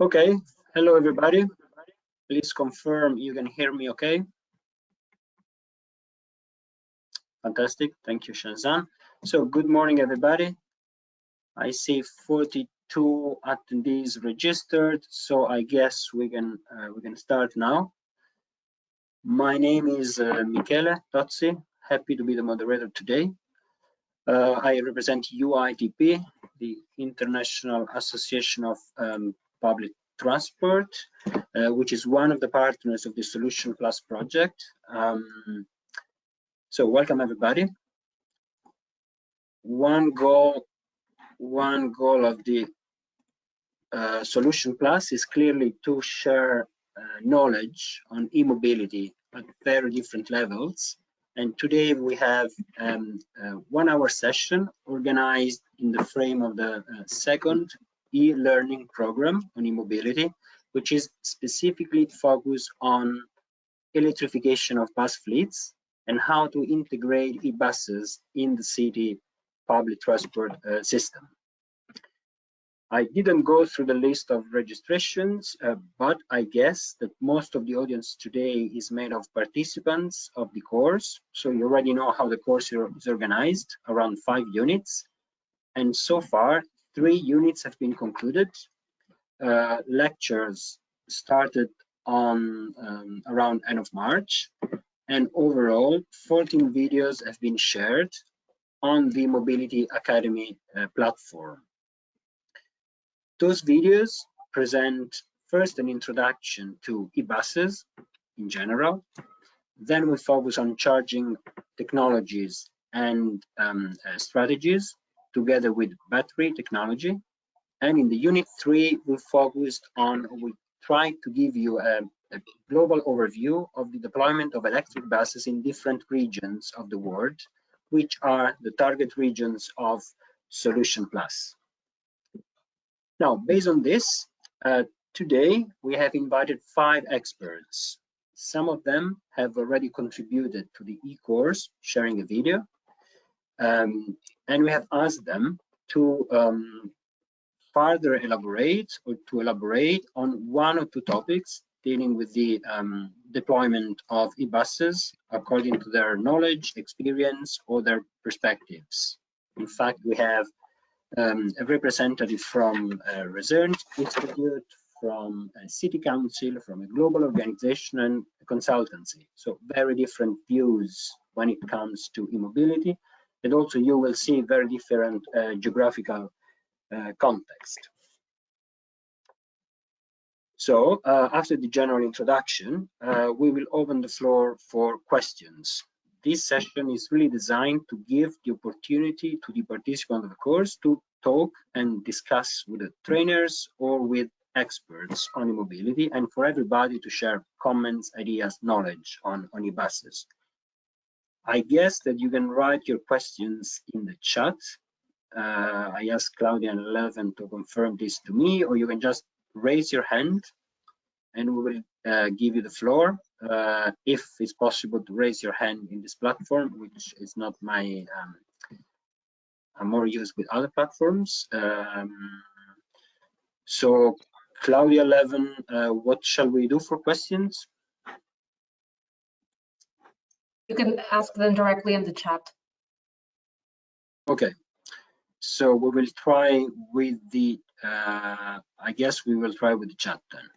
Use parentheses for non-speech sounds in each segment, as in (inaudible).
Okay, hello everybody. Please confirm you can hear me okay. Fantastic, thank you Shazan. So good morning everybody. I see 42 attendees registered, so I guess we can uh, we can start now. My name is uh, Michele Tozzi, happy to be the moderator today. Uh, I represent UITP, the International Association of um, Public Transport, uh, which is one of the partners of the Solution Plus project. Um, so welcome everybody. One goal, one goal of the uh, Solution Plus is clearly to share uh, knowledge on e-mobility at very different levels and today we have um, a one hour session organized in the frame of the uh, second e-learning program on e-mobility, which is specifically focused on electrification of bus fleets and how to integrate e-buses in the city public transport uh, system. I didn't go through the list of registrations, uh, but I guess that most of the audience today is made of participants of the course. So you already know how the course is organized, around five units. And so far, three units have been concluded. Uh, lectures started on um, around end of March. And overall, 14 videos have been shared on the Mobility Academy uh, platform. Those videos present first an introduction to e-buses in general. Then we focus on charging technologies and um, uh, strategies together with battery technology. And in the unit three, we focused on, we try to give you a, a global overview of the deployment of electric buses in different regions of the world, which are the target regions of Solution Plus. Now, based on this, uh, today we have invited five experts. Some of them have already contributed to the e-course, sharing a video. Um, and we have asked them to um, further elaborate or to elaborate on one or two topics dealing with the um, deployment of e-buses according to their knowledge, experience, or their perspectives. In fact, we have um, a representative from a research institute, from a city council, from a global organization and consultancy. So very different views when it comes to e-mobility. And also you will see very different uh, geographical uh, context. So uh, after the general introduction, uh, we will open the floor for questions this session is really designed to give the opportunity to the participants of the course to talk and discuss with the trainers or with experts on e-mobility and for everybody to share comments, ideas, knowledge on, on e-buses. I guess that you can write your questions in the chat. Uh, I asked Claudia and Eleven to confirm this to me, or you can just raise your hand and we will uh, give you the floor uh, if it's possible to raise your hand in this platform, which is not my, um, I'm more used with other platforms. Um, so Claudia Levin, uh, what shall we do for questions? You can ask them directly in the chat. Okay, so we will try with the, uh, I guess we will try with the chat then.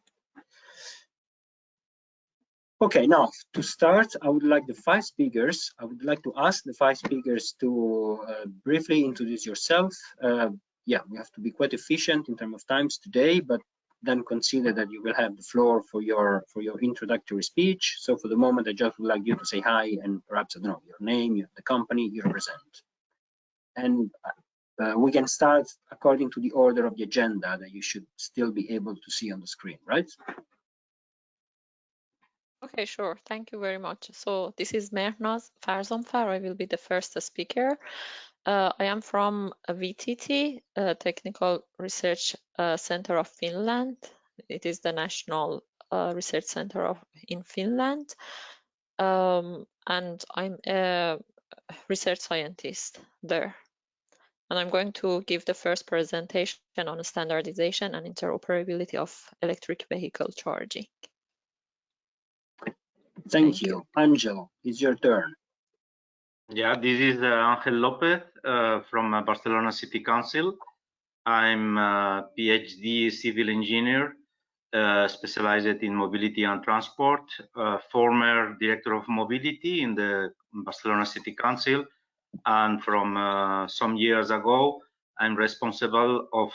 Okay, now to start, I would like the five speakers, I would like to ask the five speakers to uh, briefly introduce yourself. Uh, yeah, we have to be quite efficient in terms of times today, but then consider that you will have the floor for your for your introductory speech. So for the moment, I just would like you to say hi and perhaps, I don't know, your name, the company you represent. And uh, we can start according to the order of the agenda that you should still be able to see on the screen, right? Okay, sure. Thank you very much. So this is Mehrnaz Farzamfar. I will be the first speaker. Uh, I am from VTT, uh, Technical Research uh, Center of Finland. It is the national uh, research center of in Finland. Um, and I'm a research scientist there. and I'm going to give the first presentation on standardization and interoperability of electric vehicle charging. Thank, Thank you. Angel, it's your turn. Yeah, this is uh, Angel Lopez uh, from uh, Barcelona City Council. I'm a PhD civil engineer uh, specialized in mobility and transport, uh, former director of mobility in the Barcelona City Council. And from uh, some years ago, I'm responsible of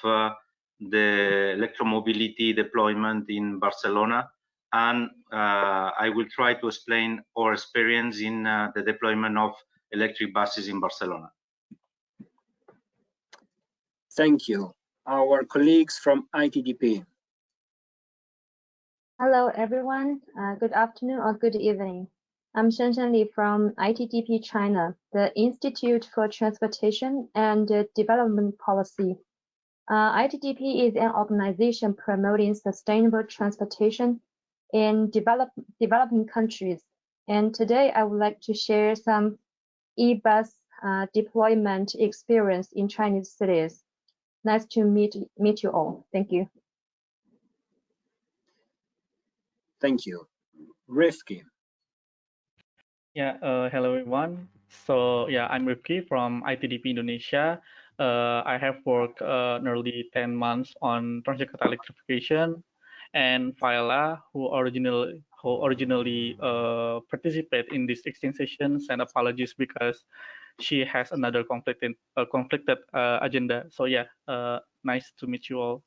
the electromobility deployment in Barcelona and uh, I will try to explain our experience in uh, the deployment of electric buses in Barcelona. Thank you. Our colleagues from ITDP. Hello, everyone. Uh, good afternoon or good evening. I'm Shanshan Li from ITDP China, the Institute for Transportation and Development Policy. Uh, ITDP is an organization promoting sustainable transportation in develop, developing countries. And today I would like to share some e-bus uh, deployment experience in Chinese cities. Nice to meet, meet you all. Thank you. Thank you. Rifki. Yeah, uh, hello everyone. So yeah, I'm Rifki from ITDP Indonesia. Uh, I have worked uh, nearly 10 months on Transjakarta electrification and Faila, who originally who originally uh, participate in this exchange session, send apologies because she has another conflicted uh, conflicted uh, agenda. So yeah, uh, nice to meet you all.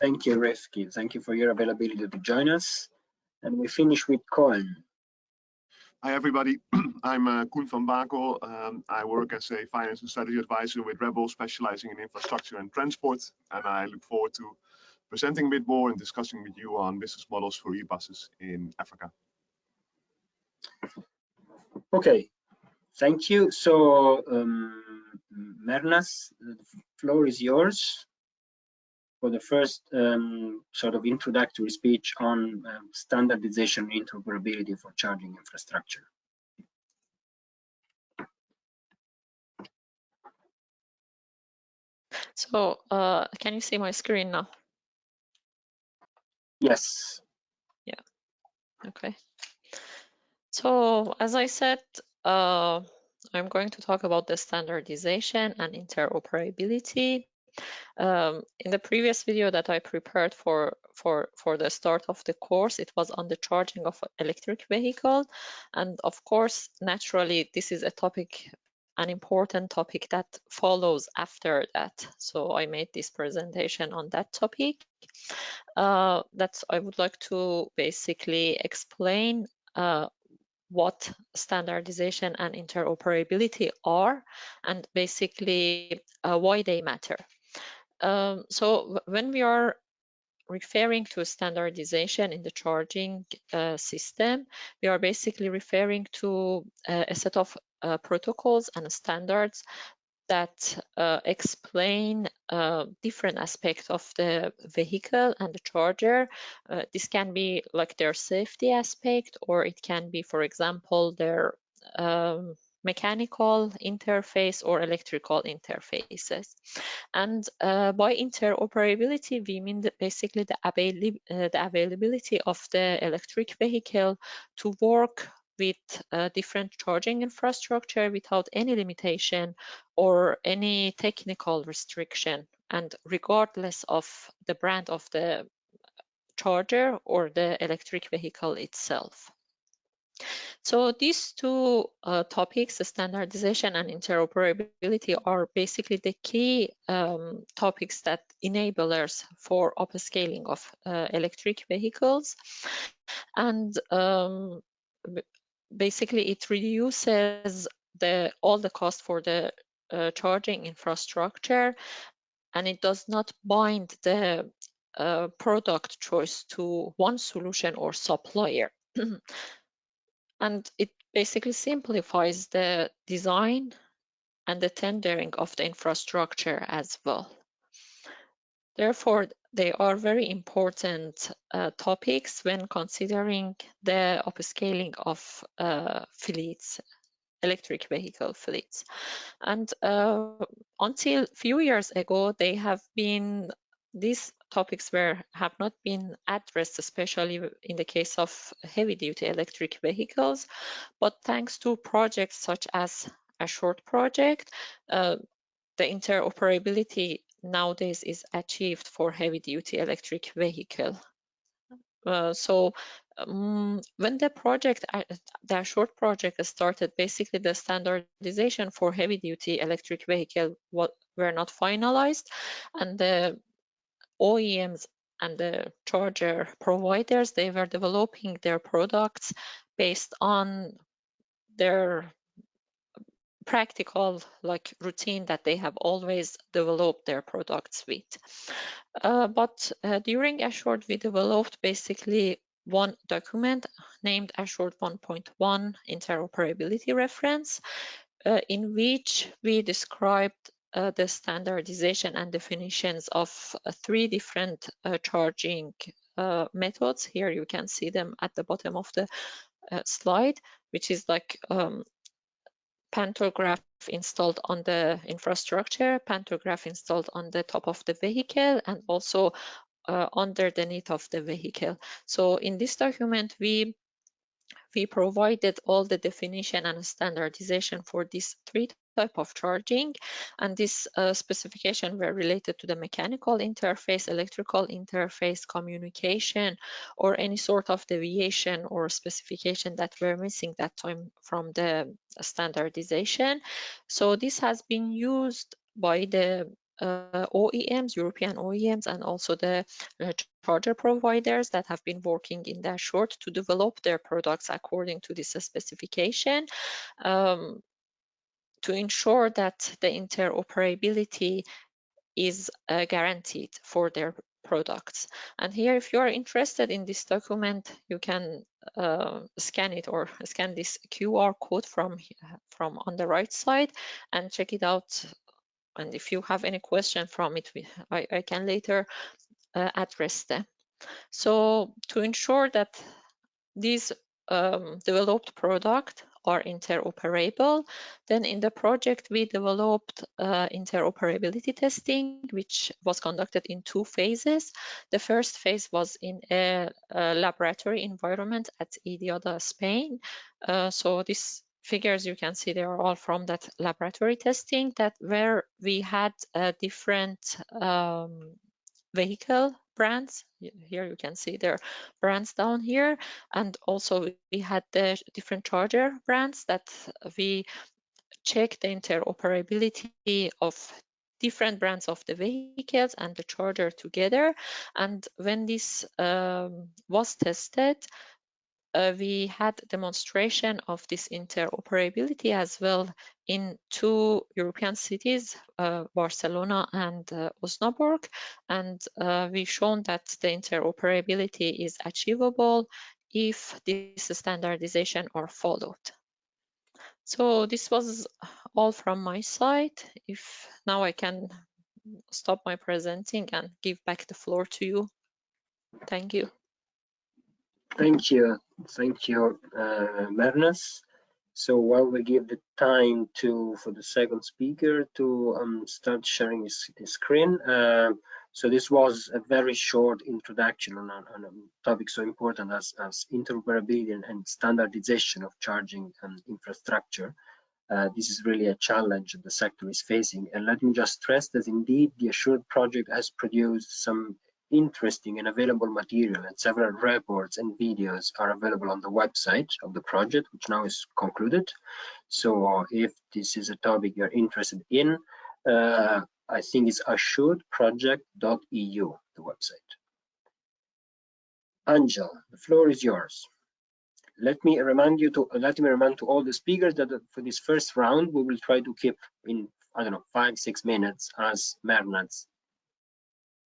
Thank you, Rifki. Thank you for your availability to join us. And we finish with Koen. Hi, everybody. (clears throat) I'm uh, Koen van Bakel. Um, I work as a finance and strategy advisor with Rebel, specializing in infrastructure and transport. And I look forward to presenting a bit more and discussing with you on business models for e-buses in Africa. Okay, thank you. So, um, Mehrnaz, the floor is yours for the first um, sort of introductory speech on um, standardization and interoperability for charging infrastructure. So, uh, can you see my screen now? Yes. Yeah. Okay. So, as I said, uh, I'm going to talk about the standardization and interoperability. Um, in the previous video that I prepared for, for, for the start of the course, it was on the charging of electric vehicle. And of course, naturally, this is a topic, an important topic that follows after that. So I made this presentation on that topic. Uh, that I would like to basically explain uh, what standardization and interoperability are and basically uh, why they matter. Um, so when we are referring to standardization in the charging uh, system, we are basically referring to uh, a set of uh, protocols and standards that uh, explain uh, different aspects of the vehicle and the charger. Uh, this can be like their safety aspect, or it can be, for example, their um, mechanical interface or electrical interfaces. And uh, by interoperability, we mean basically the, avail uh, the availability of the electric vehicle to work with uh, different charging infrastructure without any limitation or any technical restriction and regardless of the brand of the charger or the electric vehicle itself. So these two uh, topics, standardization and interoperability, are basically the key um, topics that enablers for upscaling of uh, electric vehicles. And um, basically it reduces the all the cost for the uh, charging infrastructure and it does not bind the uh, product choice to one solution or supplier. (clears throat) and it basically simplifies the design and the tendering of the infrastructure as well. Therefore, they are very important uh, topics when considering the upscaling of uh, fleets electric vehicle fleets. And uh, until few years ago, they have been these topics were have not been addressed, especially in the case of heavy-duty electric vehicles. But thanks to projects such as Assured project, uh, the interoperability nowadays is achieved for heavy-duty electric vehicle. Uh, so um, when the project, uh, the Assured project started, basically the standardization for heavy-duty electric vehicle were not finalized, and the OEMs and the charger providers, they were developing their products based on their practical like routine that they have always developed their products with. Uh, but uh, during Assured, we developed basically one document named Assured 1.1 interoperability reference, uh, in which we described uh, the standardization and definitions of uh, three different uh, charging methods. Here you can see them at the bottom of the slide, which is like um, pantograph installed on the infrastructure, pantograph installed on the top of the vehicle, and also uh, underneath of the vehicle. So in this document, we we provided all the definition and standardization for these three type of charging and this uh, specification were related to the mechanical interface electrical interface communication or any sort of deviation or specification that were missing that time from the standardization. So this has been used by the OEMs, European OEMs, and also the uh, charger providers that have been working in that Assured to develop their products according to this specification. Um, to ensure that the interoperability is uh, guaranteed for their products. And here, if you are interested in this document, you can uh, scan it or scan this QR code from, from on the right side and check it out. And if you have any question from it, I, I can later uh, address them. So to ensure that these um, developed product are interoperable. Then in the project, we developed uh, interoperability testing, which was conducted in two phases. The first phase was in a, a laboratory environment at IDIADA, Spain. Uh, so these figures you can see they are all from that laboratory testing that where we had different um, vehicle brands. Here you can see their brands down here. And also we had the different charger brands that we check the interoperability of different brands of the vehicles and the charger together. And when this um, was tested, uh, we had demonstration of this interoperability as well in two European cities, uh, Barcelona and uh, Osnabrück, and uh, we've shown that the interoperability is achievable if this standardization are followed. So this was all from my side. If now I can stop my presenting and give back the floor to you. Thank you. Thank you. Thank you, uh, Mehrnaz. So while we give the time to for the second speaker to um, start sharing his, his screen, uh, so this was a very short introduction on, on, a topic so important as, as interoperability and, and standardization of charging and infrastructure. Uh, this is really a challenge the sector is facing. And let me just stress that indeed the Assured project has produced some interesting and available material and several reports and videos are available on the website of the project which now is concluded. So if this is a topic you're interested in uh, i think it's assuredproject.eu the website. Angel the floor is yours. Let me remind you to let me remind to all the speakers that for this first round we will try to keep in i don't know five six minutes as Mehrnaz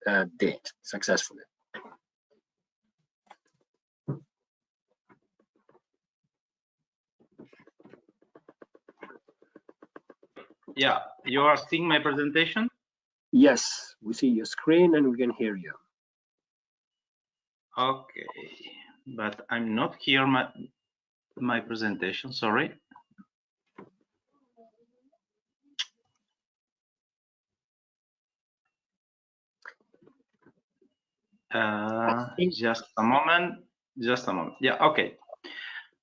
uh, did successfully. Yeah, you are seeing my presentation? Yes, we see your screen and we can hear you. Okay, but I'm not here my my presentation, sorry. Uh, just a moment. Just a moment. Yeah. Okay.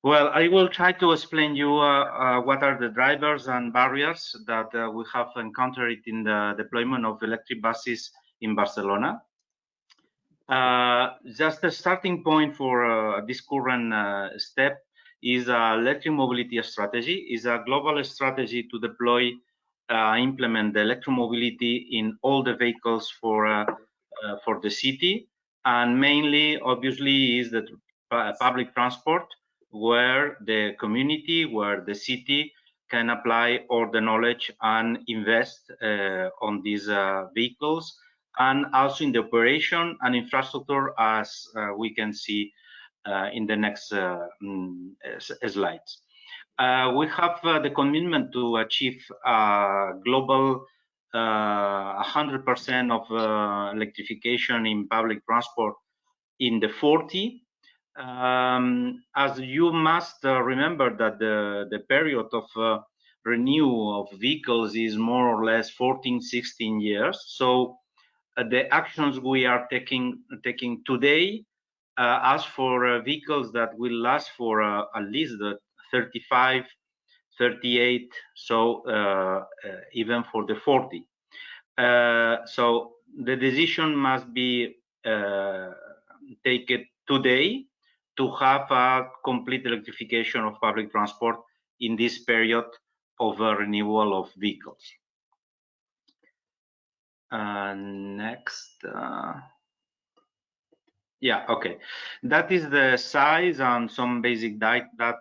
Well, I will try to explain you uh, uh, what are the drivers and barriers that uh, we have encountered in the deployment of electric buses in Barcelona. Uh, just a starting point for uh, this current uh, step is a electric mobility strategy, is a global strategy to deploy, implement the electromobility in all the vehicles for, for the city. And mainly, obviously, is the public transport where the community, where the city can apply all the knowledge and invest uh, on these uh, vehicles and also in the operation and infrastructure as uh, we can see uh, in the next uh, mm, slides. Uh, we have the commitment to achieve global 100% of electrification in public transport in the 40 um, as you must uh, remember that the, the period of uh, renewal of vehicles is more or less 14, 16 years. So uh, the actions we are taking taking today uh, as for uh, vehicles that will last for uh, at least 35, 38, so even for the 40. so the decision must be taken today to have a complete electrification of public transport in this period of uh, renewal of vehicles. Uh, next. Yeah, okay. That is the size and some basic data,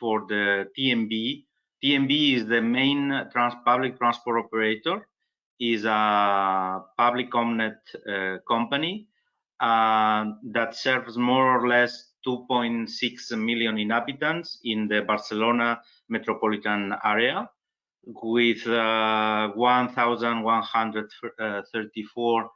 for the TMB. TMB is the main trans public transport operator, is a public owned uh, company uh, that serves more or less 2.6 million inhabitants in the Barcelona metropolitan area with uh, 1,134 uh,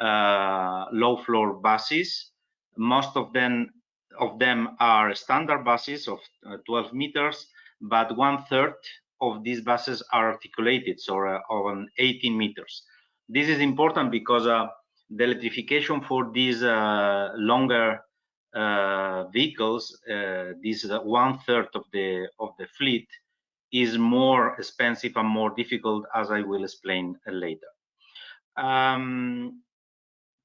low floor buses. Most of them of them are standard buses of uh, 12 meters, but one third of these buses are articulated, so uh, on 18 meters. This is important because uh, the electrification for these uh, longer uh, vehicles, uh, this one third of the of the fleet, is more expensive and more difficult, as I will explain later. Um,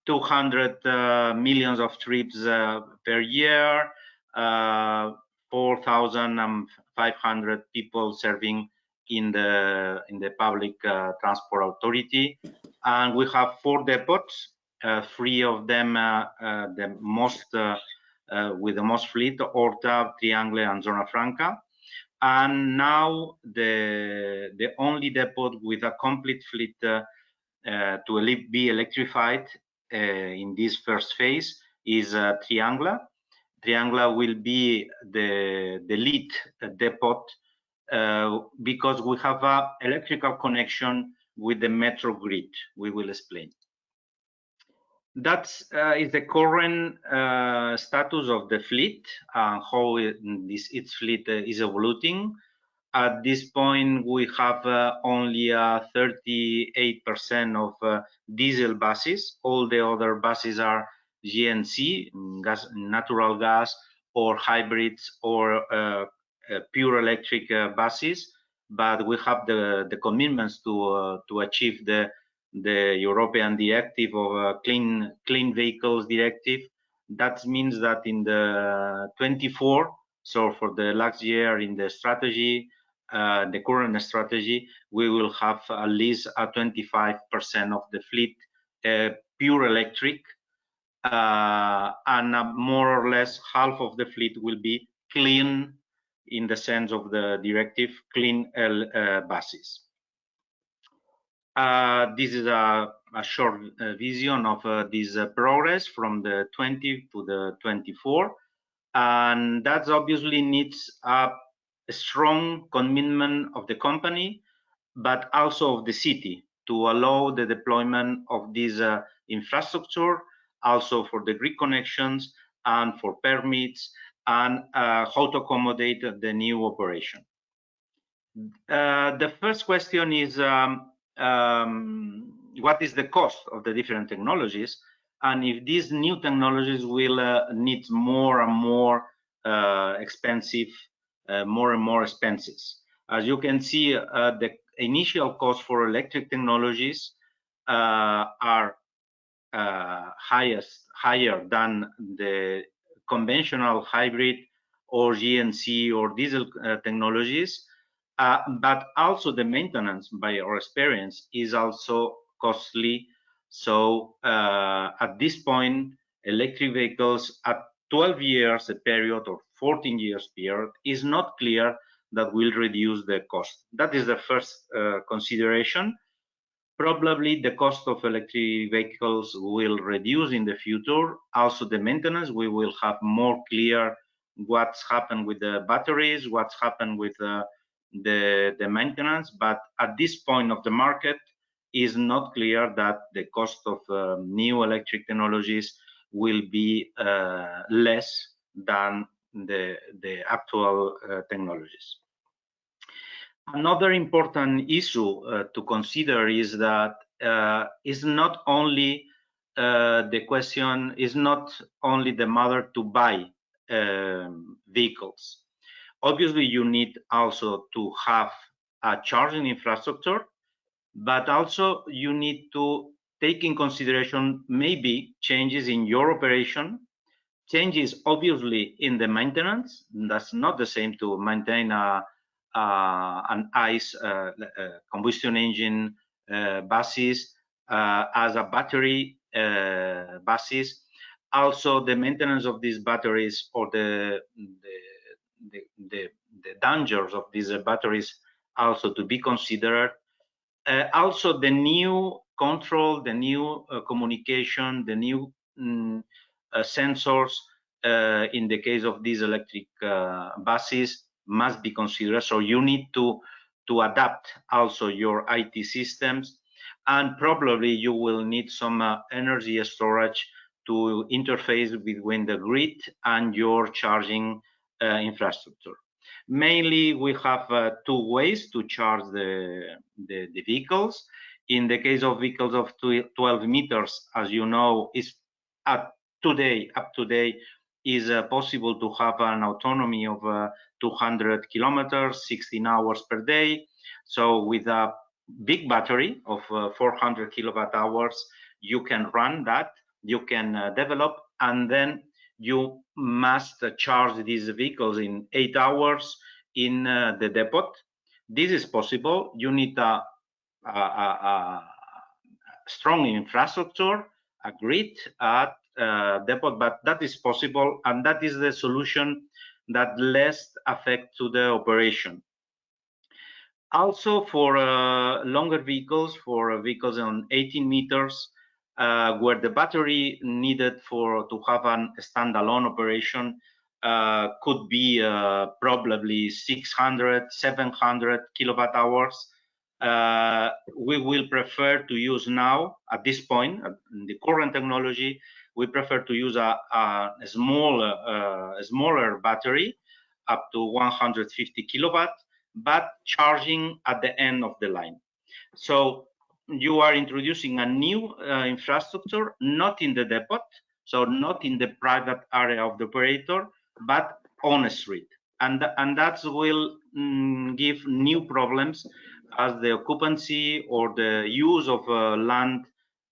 200 uh, millions of trips uh, per year, uh, 4,500 people serving in the in the public transport authority, and we have four depots uh, three of them uh, uh, the most with the most fleet, Horta, Triangle, and Zona Franca. And now the the only depot with a complete fleet to be electrified in this first phase is Triangle. Triangle will be the, the lead depot uh, because we have a electrical connection with the metro grid. We will explain. That uh, is the current uh, status of the fleet, uh, how it, this its fleet uh, is evolving. At this point, we have uh, only 38% uh, of diesel buses. All the other buses are GNC, gas, natural gas, or hybrids, or pure electric buses. But we have the, the commitments to to achieve the the European directive of uh, clean clean vehicles directive. That means that in the 24, so for the last year in the strategy, uh, the current strategy, we will have at least a 25% of the fleet uh, pure electric, uh, and more or less half of the fleet will be clean in the sense of the directive, clean uh, buses. Uh, this is a, a short vision of this progress from the 20 to the 24. And that obviously needs a strong commitment of the company, but also of the city to allow the deployment of this uh, infrastructure, also for the grid connections and for permits and uh, how to accommodate the new operation. the first question is um, um, what is the cost of the different technologies. and if these new technologies will uh, need more and more uh, expensive, uh, more and more expenses. As you can see, uh, the initial cost for electric technologies uh, are uh, highest, higher than the conventional hybrid or GNC or diesel technologies. but also the maintenance by our experience is also costly so uh, at this point, electric vehicles at 12 years a period or 14 years period is not clear that will reduce the cost. That is the first uh, consideration. Probably the cost of electric vehicles will reduce in the future. Also the maintenance, we will have more clear what's happened with the batteries, what's happened with uh, the, the maintenance. But at this point of the market, is not clear that the cost of uh, new electric technologies will be uh, less than the, the actual uh, technologies. Another important issue uh, to consider is that uh, is not only the question is not only the matter to buy um, vehicles. Obviously, you need also to have a charging infrastructure but also you need to take in consideration maybe changes in your operation, changes obviously in the maintenance. That's not the same to maintain a, an ICE uh, uh, combustion engine uh, buses as a battery buses. Also, the maintenance of these batteries or the the, the, the, dangers of these batteries also to be considered uh, also the new control, the new uh, communication, the new uh, sensors uh, in the case of these electric uh, buses must be considered. So you need to, to adapt also your IT systems and probably you will need some uh, energy storage to interface between the grid and your charging infrastructure. Mainly, we have uh, two ways to charge the, the, the, vehicles. In the case of vehicles of 12 meters, as you know, is at today, up today, is uh, possible to have an autonomy of uh, 200 kilometers, 16 hours per day. So with a big battery of uh, 400 kilowatt hours, you can run that, you can uh, develop, and then you must charge these vehicles in eight hours in uh, the depot. This is possible. You need a, a, a, a strong infrastructure, a grid at uh, depot, but that is possible, and that is the solution that less affect to the operation. Also, for uh, longer vehicles, for vehicles on 18 meters, uh, where the battery needed for to have a standalone operation uh, could be uh, probably 600, 700 kilowatt hours. Uh, we will prefer to use now, at this point, in the current technology, we prefer to use a, a, a small, uh, a smaller battery up to 150 kilowatt, but charging at the end of the line. So you are introducing a new uh, infrastructure, not in the depot, so not in the private area of the operator, but on a street. And, and that will mm, give new problems as the occupancy or the use of uh, land,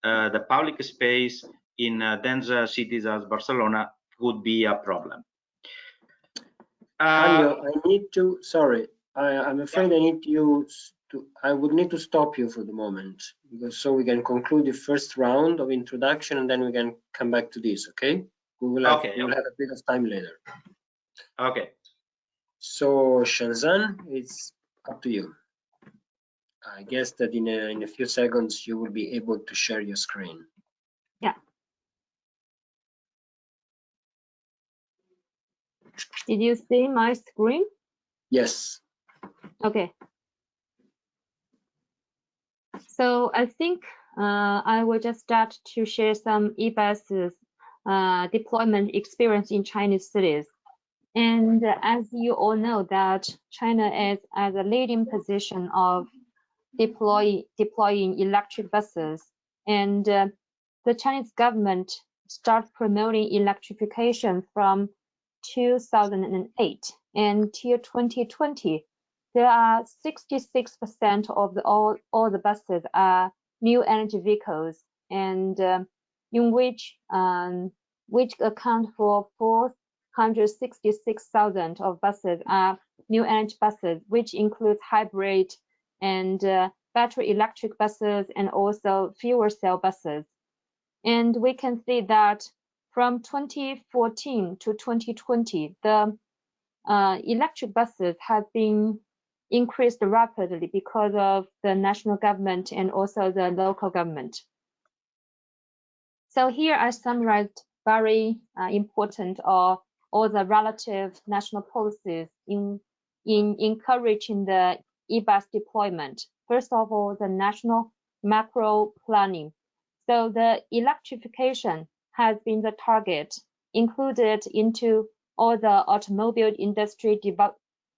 uh, the public space in uh, dense cities as Barcelona would be a problem. Uh, I need to, sorry, I, am afraid I need you to, I would need to stop you for the moment because so we can conclude the first round of introduction and then we can come back to this, okay? We will have, okay, we will have a bit of time later. Okay. So Shanshan, it's up to you. I guess that in a, in a few seconds you will be able to share your screen. Did you see my screen? Yes. Okay. So I think uh, I will just start to share some eBus uh, deployment experience in Chinese cities. And as you all know that China is at the leading position of deploy, deploying electric buses. And uh, the Chinese government started promoting electrification from 2008 until 2020. There are 66% of the, all, all the buses are new energy vehicles and uh, in which um, which account for 466,000 of buses are new energy buses, which includes hybrid and uh, battery electric buses and also fuel cell buses. And we can see that from 2014 to 2020, the uh, electric buses have been increased rapidly because of the national government and also the local government. So here I summarized very uh, important or all the relative national policies in in encouraging the e-bus deployment. First of all, the national macro planning. So the electrification has been the target included into all the automobile industry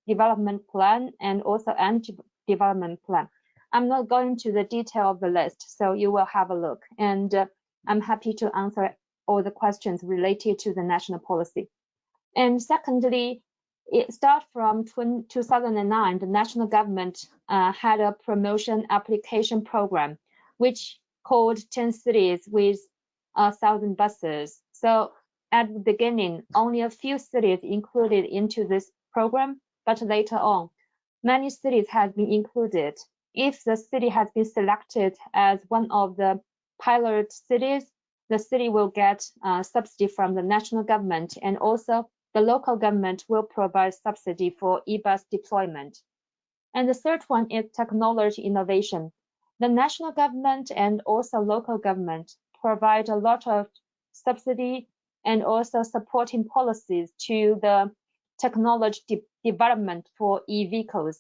development plan and also energy development plan. I'm not going to the detail of the list, so you will have a look. And uh, I'm happy to answer all the questions related to the national policy. And secondly, it started from 2009, the national government uh, had a promotion application program, which called 10 cities with a thousand buses. So at the beginning, only a few cities included into this program, but later on, many cities have been included. If the city has been selected as one of the pilot cities, the city will get uh, subsidy from the national government and also the local government will provide subsidy for e-bus deployment. And the third one is technology innovation. The national government and also local government provide a lot of subsidy and also supporting policies to the technology de development for e-vehicles.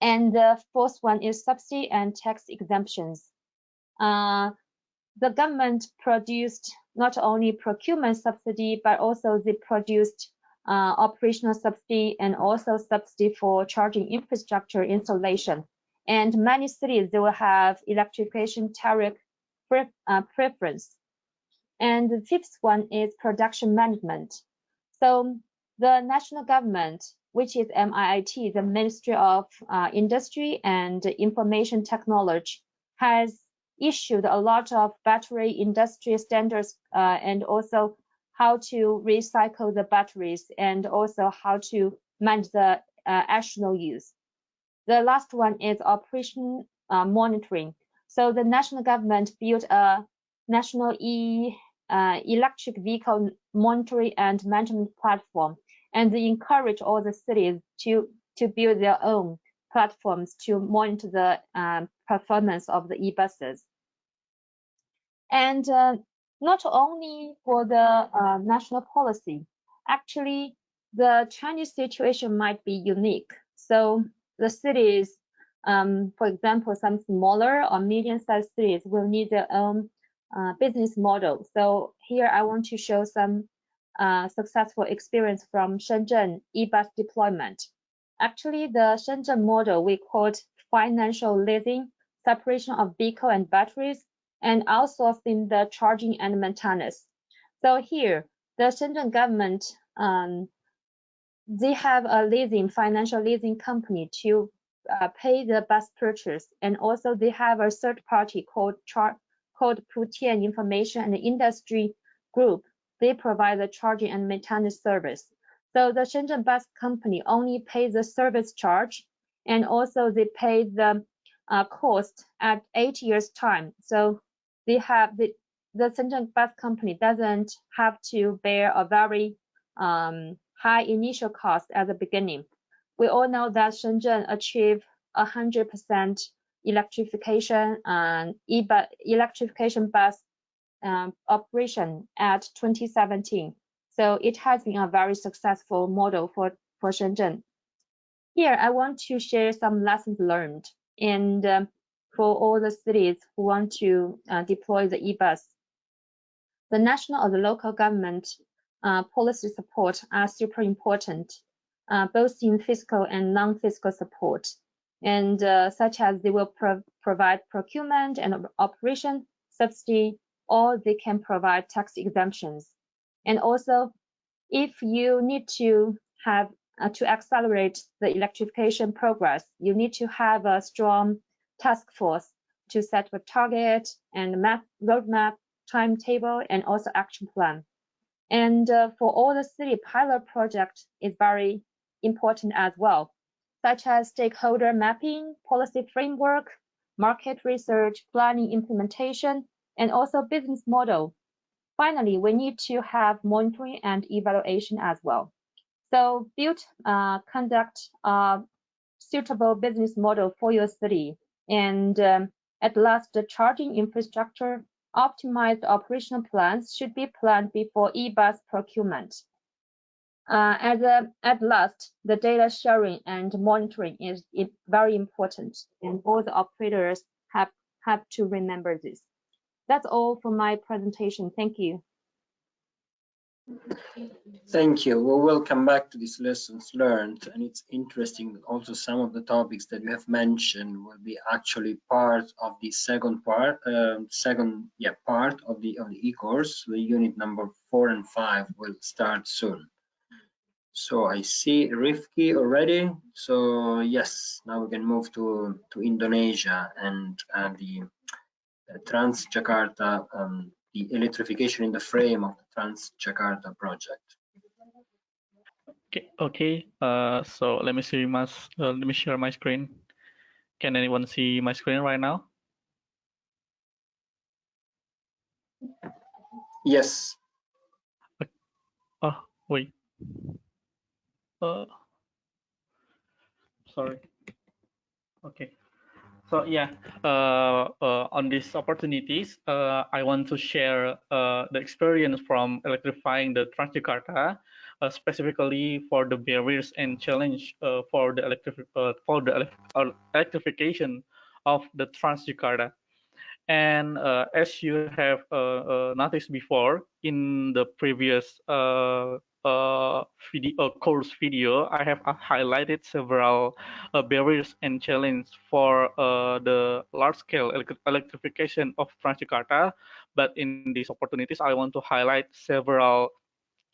And the fourth one is subsidy and tax exemptions. Uh, the government produced not only procurement subsidy, but also they produced uh, operational subsidy and also subsidy for charging infrastructure installation. And many cities, they will have electrification tariff pre uh, preference. And the fifth one is production management. So the national government, which is MIIT, the Ministry of uh, Industry and Information Technology, has issued a lot of battery industry standards uh, and also how to recycle the batteries and also how to manage the uh, additional use. The last one is operation uh, monitoring. So the national government built a national e uh, electric vehicle monitoring and management platform, and they encourage all the cities to to build their own platforms to monitor the um, performance of the e-buses. And uh, not only for the uh, national policy, actually the Chinese situation might be unique. So the cities, um, for example, some smaller or medium-sized cities will need their own uh, business model. So here I want to show some uh, successful experience from Shenzhen e-bus deployment. Actually, the Shenzhen model we called financial leasing, separation of vehicle and batteries, and outsourcing the charging and maintenance. So here, the Shenzhen government, um, they have a leasing, financial leasing company to uh, pay the bus purchase. And also they have a third party called Char called Putian Information and Industry Group. They provide the charging and maintenance service. So the Shenzhen bus company only pays the service charge and also they pay the uh, cost at eight years time. So they have the the Shenzhen bus company doesn't have to bear a very um, high initial cost at the beginning. We all know that Shenzhen achieved 100% electrification and e electrification bus um, operation at 2017. So it has been a very successful model for, for Shenzhen. Here, I want to share some lessons learned. And um, for all the cities who want to uh, deploy the e-bus. The national or the local government uh, policy support are super important, uh, both in fiscal and non-fiscal support, and uh, such as they will pro provide procurement and operation subsidy or they can provide tax exemptions. And also, if you need to have uh, to accelerate the electrification progress, you need to have a strong task force to set a target and map roadmap, timetable, and also action plan. And uh, for all the city pilot project is very important as well, such as stakeholder mapping, policy framework, market research, planning implementation, and also business model. Finally, we need to have monitoring and evaluation as well. So build, uh, conduct a suitable business model for your city. And um, at last, the charging infrastructure optimized operational plans should be planned before e-bus procurement. Uh, at, the, at last, the data sharing and monitoring is, is very important, and all the operators have, have to remember this. That's all for my presentation. Thank you. Thank you. We will come back to these lessons learned, and it's interesting that also some of the topics that you have mentioned will be actually part of the second part, uh, second yeah part of the of the e-course. The unit number four and five will start soon. So I see Rifki already. So yes, now we can move to to Indonesia and uh, the uh, Trans Jakarta um, the electrification in the frame of the Trans-Jakarta project. Okay, okay. Uh, so let me see my, uh, let me share my screen. Can anyone see my screen right now? Yes. Oh, wait. Uh, sorry. Okay. So yeah, uh, uh, on these opportunities, uh, I want to share uh, the experience from electrifying the Transjakarta, uh, specifically for the barriers and challenge uh, for the electric for the electrification of the Transjakarta. And as you have noticed before in the previous uh, video, uh, course video, I have uh, highlighted several uh, barriers and challenges for uh, the large-scale electrification of Transjakarta. But in these opportunities, I want to highlight several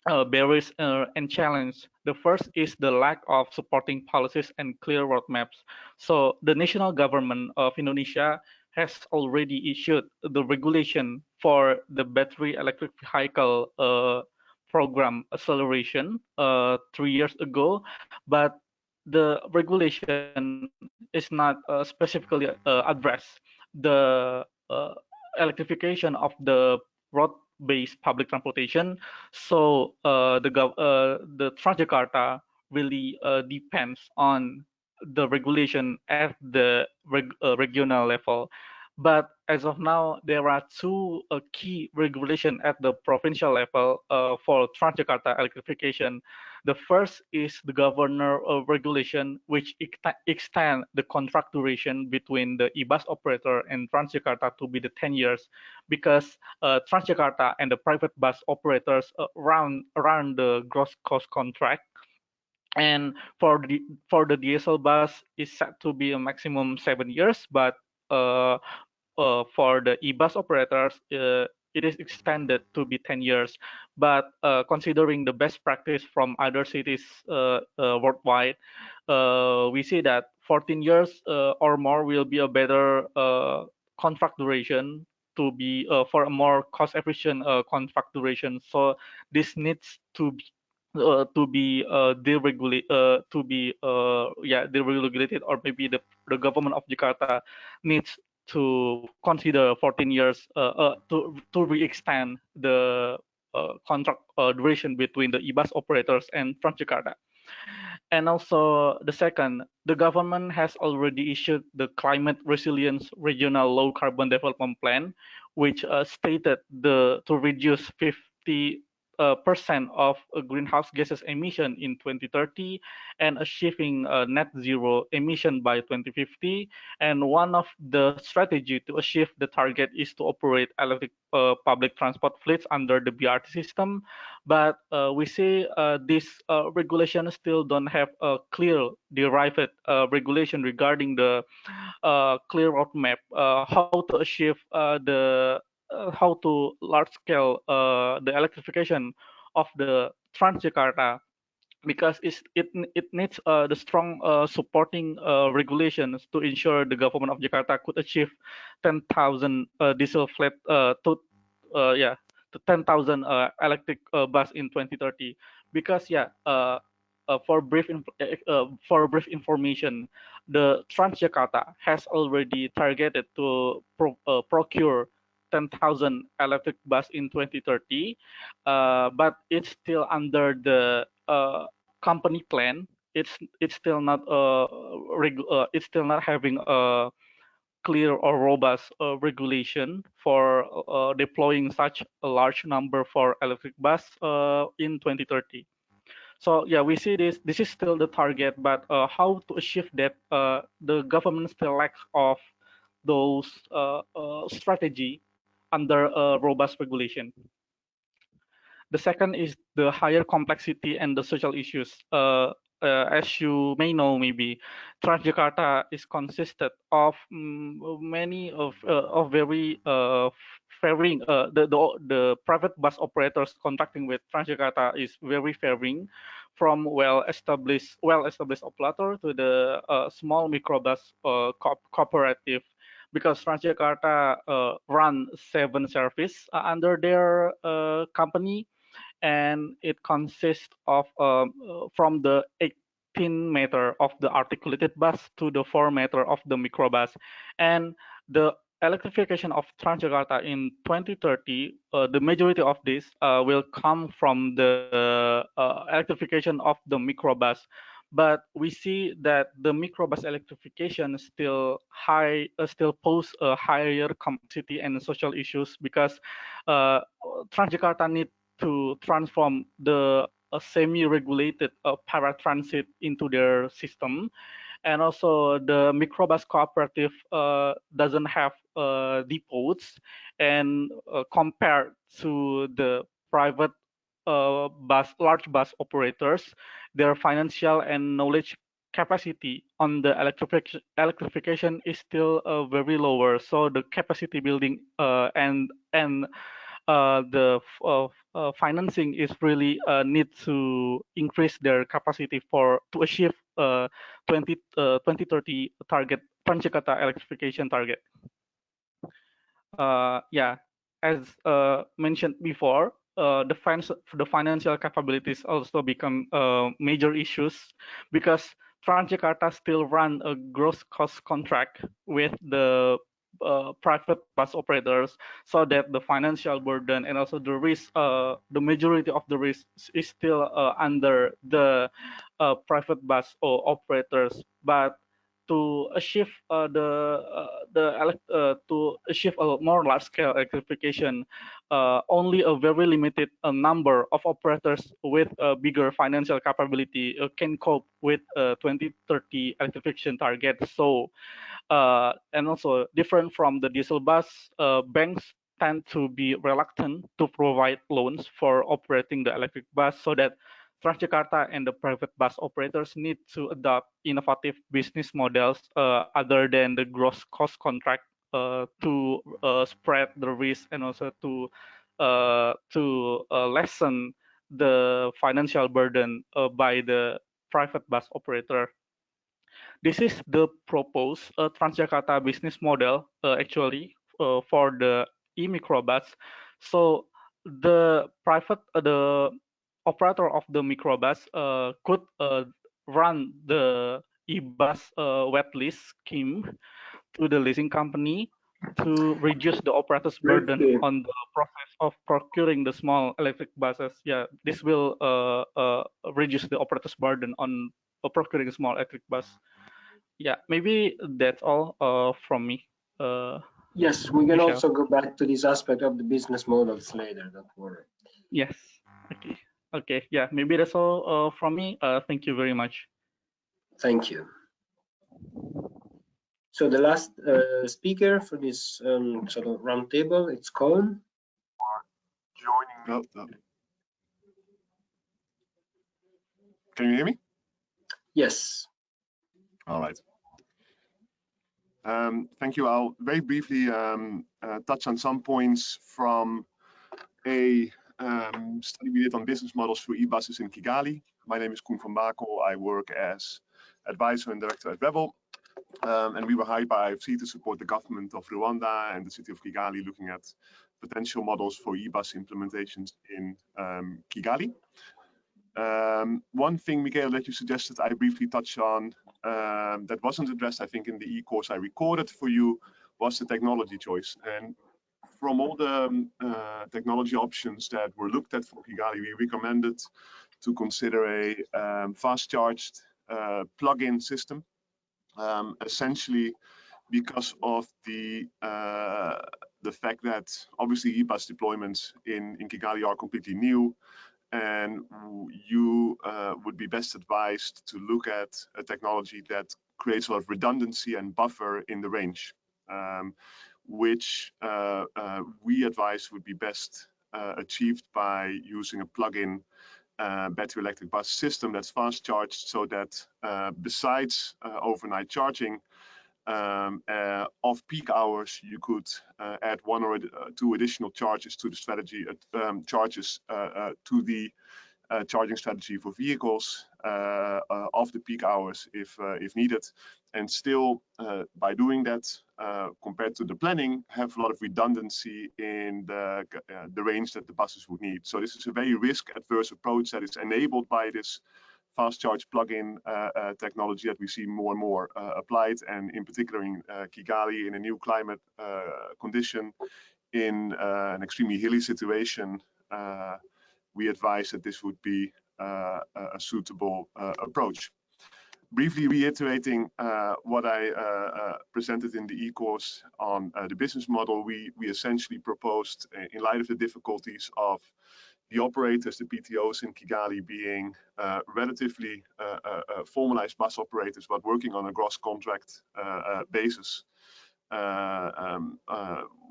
uh, barriers uh, and challenges. The first is the lack of supporting policies and clear roadmaps. So the national government of Indonesia has already issued the regulation for the battery electric vehicle uh, program acceleration uh, three years ago, but the regulation is not uh, specifically uh, addressed the uh, electrification of the road-based public transportation. So uh, the uh, the Transjakarta really depends on the regulation at the reg regional level. But as of now, there are two uh, key regulation at the provincial level uh, for Transjakarta electrification. The first is the governor uh, regulation, which extend the contract duration between the e-bus operator and Transjakarta to be the 10 years, because uh, Transjakarta and the private bus operators uh, run around the gross cost contract and for the for the diesel bus is set to be a maximum seven years but uh, uh, for the e-bus operators, uh, it is extended to be 10 years. But uh, considering the best practice from other cities uh, uh, worldwide, uh, we see that 14 years or more will be a better contract duration to be for a more cost-efficient contract duration. So this needs to be uh, to be uh, deregulate uh, to be yeah deregulated or maybe the, the government of Jakarta needs to consider 14 years uh, uh, to to re-extend the uh, contract duration between the e-bus operators and Transjakarta. And also the second, the government has already issued the climate resilience regional low carbon development plan, which uh, stated the to reduce 50 uh, percent of uh, greenhouse gases emission in 2030 and achieving uh, net zero emission by 2050. And one of the strategy to achieve the target is to operate electric uh, public transport fleets under the BRT system. But uh, we see uh, this regulation still don't have a clear derived regulation regarding the clear roadmap how to achieve the how to large scale uh, the electrification of the Transjakarta because it's, it it needs uh, the strong uh, supporting uh, regulations to ensure the government of Jakarta could achieve 10,000 uh, diesel flat uh, to uh, yeah to 10,000 electric bus in 2030 because yeah for brief for brief information the Transjakarta has already targeted to pro procure 10,000 electric bus in 2030, uh, but it's still under the uh, company plan. It's it's still not uh, uh it's still not having a clear or robust uh, regulation for uh, deploying such a large number for electric bus uh, in 2030 so yeah we see this this is still the target but uh, how to achieve that uh, the government still lacks of those uh, strategy under a robust regulation. The second is the higher complexity and the social issues. Uh, uh, as you may know, maybe Transjakarta is consisted of um, many of uh, of very uh, varying. Uh, the, the the private bus operators contracting with Transjakarta is very varying, from well established well established operator to the uh, small microbus uh, co cooperative because Transjakarta uh, run seven service uh, under their uh, company, and it consists of um, uh, from the 18 meter of the articulated bus to the 4 meter of the microbus, and the electrification of Transjakarta in 2030, uh, the majority of this uh, will come from the electrification of the microbus but we see that the microbus electrification still high uh, still pose a higher complexity and social issues because uh, Transjakarta need to transform the uh, semi-regulated uh, paratransit into their system. And also the microbus cooperative uh, doesn't have uh, depots and compared to the private uh, bus large bus operators their financial and knowledge capacity on the electrification electrification is still uh, very lower. So the capacity building uh, and and uh, the uh, uh, financing is really need to increase their capacity for to achieve 20 2030 target Transjakarta electrification target. Yeah as mentioned before uh, the, fin the financial capabilities also become uh, major issues because Transjakarta still run a gross cost contract with the uh, private bus operators so that the financial burden and also the risk uh, the majority of the risk is still uh, under the uh, private bus operators. But to achieve uh, the uh, the uh, to achieve a more large scale electrification uh, only a very limited uh, number of operators with a bigger financial capability uh, can cope with 2030 electrification target. So and also different from the diesel bus banks tend to be reluctant to provide loans for operating the electric bus so that Transjakarta and the private bus operators need to adopt innovative business models uh, other than the gross cost contract uh, to uh, spread the risk and also to uh, to uh, lessen the financial burden uh, by the private bus operator. This is the proposed Transjakarta business model actually for the e-microbus. So the private the operator of the microbus uh, could uh, run the e-bus uh, wet lease scheme to the leasing company to reduce the operator's burden on the process of procuring the small electric buses. Yeah, this will uh, uh, reduce the operator's burden on uh, procuring a small electric bus. Yeah, maybe that's all from me. yes, we can also go back to this aspect of the business models later. Don't worry. Yes. Okay. Okay, yeah, maybe that's all uh, from me. Uh, thank you very much. Thank you. So the last uh, speaker for this um, sort of roundtable, it's Colin. Joining. Oh, Can you hear me? Yes. All right. Um, thank you. I'll very briefly um, uh, touch on some points from a um, study we did on business models for e-buses in Kigali. My name is Koen van Bakel. I work as advisor and director at Rebel. Um, and we were hired by IFC to support the government of Rwanda and the city of Kigali looking at potential models for e-bus implementations in um, Kigali. Um, one thing, Michael, that you suggested I briefly touch on um, that wasn't addressed, I think, in the e-course I recorded for you was the technology choice. And from all the um, uh, technology options that were looked at for Kigali, we recommended to consider a um, fast charged uh, plug-in system, um, essentially because of the uh, the fact that obviously e-bus deployments in, in Kigali are completely new and you uh, would be best advised to look at a technology that creates a lot of redundancy and buffer in the range, um, which uh, uh, we advise would be best uh, achieved by using a plug-in uh, battery electric bus system that's fast charged so that uh, besides overnight charging, um, uh, off peak hours, you could uh, add one or uh, two additional charges to the strategy, uh, um, charges uh, uh, to the Uh, charging strategy for vehicles uh, uh, off the peak hours if if needed, and still by doing that, compared to the planning, have a lot of redundancy in the the range that the buses would need. So this is a very risk-adverse approach that is enabled by this fast charge plug-in uh, uh, technology that we see more and more uh, applied, and in particular in Kigali in a new climate condition, in an extremely hilly situation, we advise that this would be a suitable approach. Briefly reiterating uh, what I uh, uh, presented in the e-course on the business model, we, we essentially proposed, in light of the difficulties of the operators, the PTOs in Kigali being uh, relatively uh, uh, uh, formalized bus operators, but working on a gross contract uh, basis, um,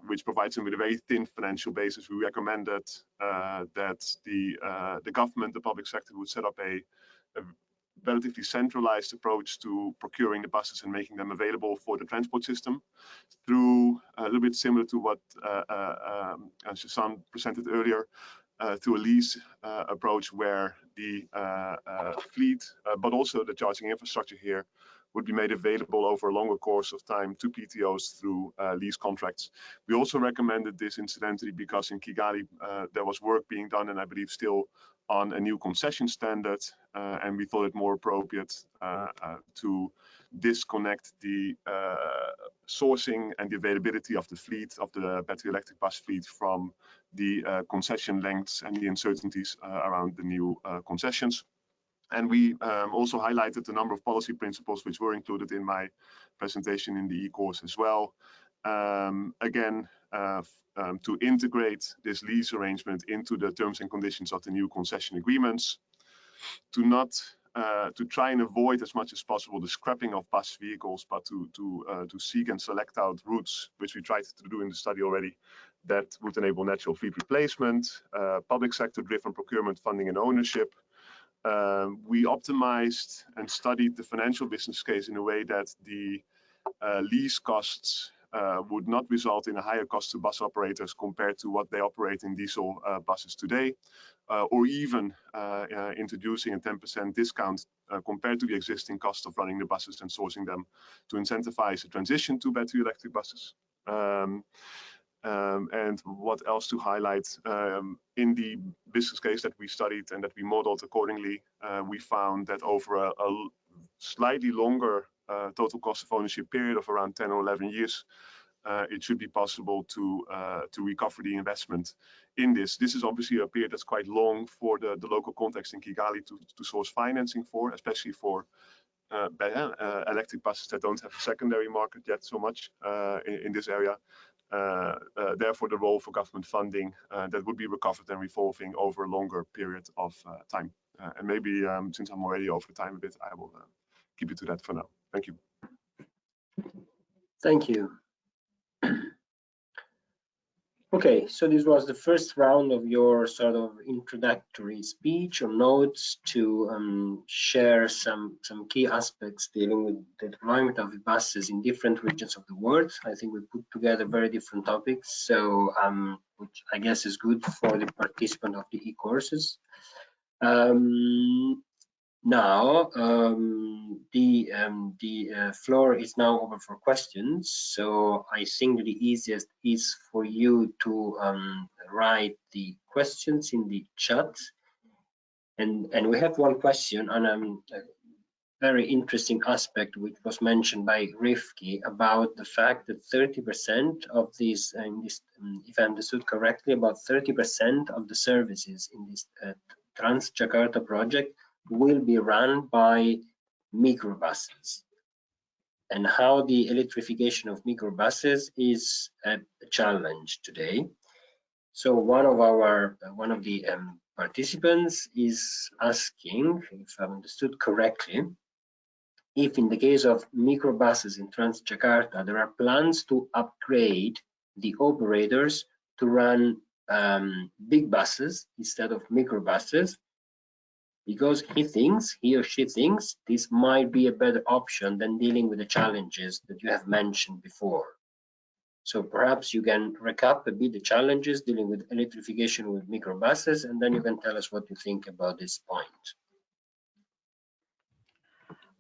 which provides them with a very thin financial basis. We recommended that the the government, the public sector, would set up a, a relatively centralized approach to procuring the buses and making them available for the transport system through a little bit similar to what uh, uh, um, presented earlier, uh, to a lease uh, approach where the uh, fleet, but also the charging infrastructure here would be made available over a longer course of time to PTOs through uh, lease contracts. We also recommended this incidentally because in Kigali uh, there was work being done and I believe still on a new concession standard uh, and we thought it more appropriate to disconnect the sourcing and the availability of the fleet of the battery electric bus fleet from the uh, concession lengths and the uncertainties uh, around the new uh, concessions. And we um, also highlighted a number of policy principles which were included in my presentation in the e-course as well. Um, again, uh, um, to integrate this lease arrangement into the terms and conditions of the new concession agreements, to not uh, to try and avoid as much as possible the scrapping of bus vehicles, but to to uh, to seek and select out routes, which we tried to do in the study already, that would enable natural fleet replacement, uh, public sector driven procurement, funding and ownership. Um, we optimized and studied the financial business case in a way that the uh, lease costs uh, would not result in a higher cost to bus operators compared to what they operate in diesel uh, buses today, uh, or even uh, introducing a 10% discount compared to the existing cost of running the buses and sourcing them to incentivize a transition to battery electric buses. Um, um, and what else to highlight? Um, in the business case that we studied and that we modeled accordingly, uh, we found that over a, a slightly longer uh, total cost of ownership period of around 10 or 11 years, uh, it should be possible to uh, to recover the investment in this. This is obviously a period that's quite long for the, the local context in Kigali to, to source financing for, especially for uh, uh, electric buses that don't have a secondary market yet so much uh, in, in, this area. Uh, uh, therefore, the role for government funding uh, that would be recovered and revolving over a longer period of time. and maybe um, since I'm already over time a bit, I will keep it to that for now. Thank you. Thank you. Okay, so this was the first round of your sort of introductory speech or notes to um, share some some key aspects dealing with the deployment of buses in different regions of the world. I think we put together very different topics, so um, which I guess is good for the participant of the e-courses. Um, now, um, the um, the uh, floor is now open for questions. So I think the easiest is for you to um, write the questions in the chat. And and we have one question on um, a very interesting aspect which was mentioned by Rifki about the fact that 30% of these, uh, this, um, if I understood correctly, about 30% of the services in this uh, Trans Jakarta project will be run by microbuses and how the electrification of microbuses is a challenge today. So one of our one of the um, participants is asking, if I understood correctly, if in the case of microbuses in Transjakarta, there are plans to upgrade the operators to run um, big buses instead of microbuses because he thinks, he or she thinks, this might be a better option than dealing with the challenges that you have mentioned before. So perhaps you can recap a bit the challenges dealing with electrification with microbuses, and then you can tell us what you think about this point.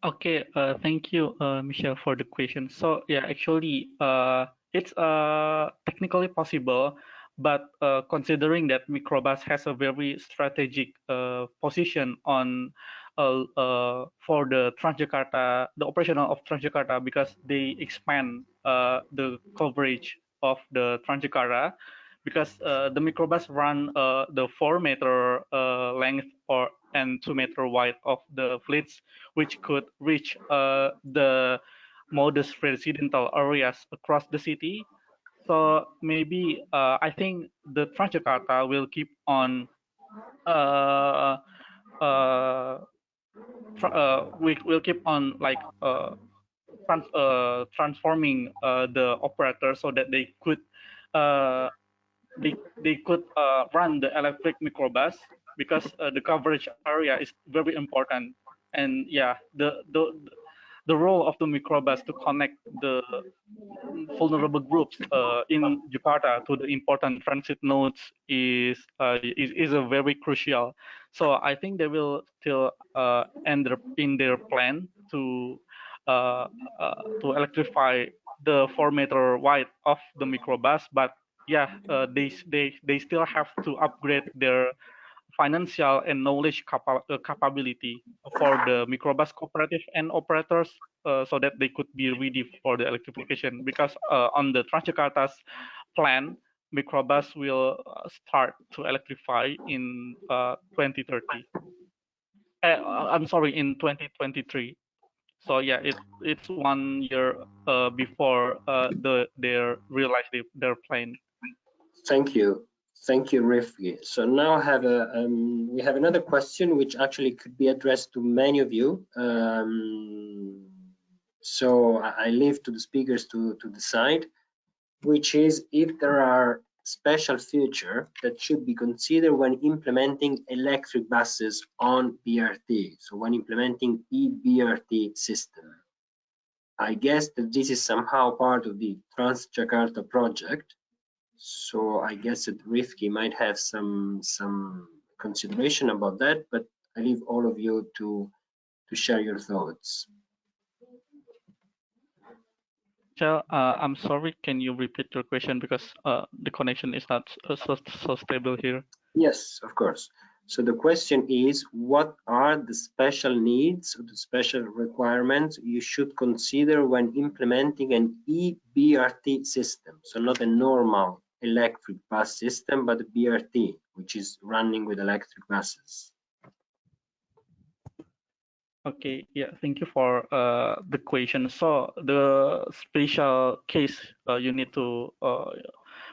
Okay, uh, thank you, uh, Michelle, for the question. So yeah, actually, uh, it's uh, technically possible but uh, considering that microbus has a very strategic uh, position on uh, uh for the Transjakarta, the operational of Transjakarta, because they expand uh, the coverage of the Transjakarta, because uh, the microbus run the four meter length or and two meter wide of the fleets, which could reach the modest residential areas across the city so maybe uh, I think the Transjakarta will keep on uh, uh, uh, we will keep on like uh, trans uh, transforming uh, the operator so that they could uh, they they could uh, run the electric microbus because uh, the coverage area is very important. And yeah the the the role of the microbus to connect the vulnerable groups uh, in Jakarta to the important transit nodes is, uh, is, is a very crucial. So I think they will still uh, end in their plan to uh, uh, to electrify the four meter wide of the microbus, but yeah, uh, they they they still have to upgrade their financial and knowledge capa uh, capability for the microbus cooperative and operators uh, so that they could be ready for the electrification. Because uh, on the Transjakarta's plan microbus will uh, start to electrify in 2030 uh, uh, I'm sorry in 2023 so yeah it, it's one year before the their realize their plan. Thank you Thank you, Rifki. So now I have a, um, we have another question which actually could be addressed to many of you. Um, so I, leave to the speakers to, to decide, which is if there are special feature that should be considered when implementing electric buses on BRT. So when implementing e-BRT system. I guess that this is somehow part of the Trans-Jakarta project so I guess that Rifki might have some some consideration about that, but I leave all of you to to share your thoughts. Michelle, uh, I'm sorry, can you repeat your question because uh, the connection is not so, so stable here? Yes, of course. So the question is, what are the special needs or the special requirements you should consider when implementing an e-BRT system? So not a normal electric bus system, but the BRT, which is running with electric buses. Okay, yeah, thank you for uh, the question. So the special case uh, you need to uh,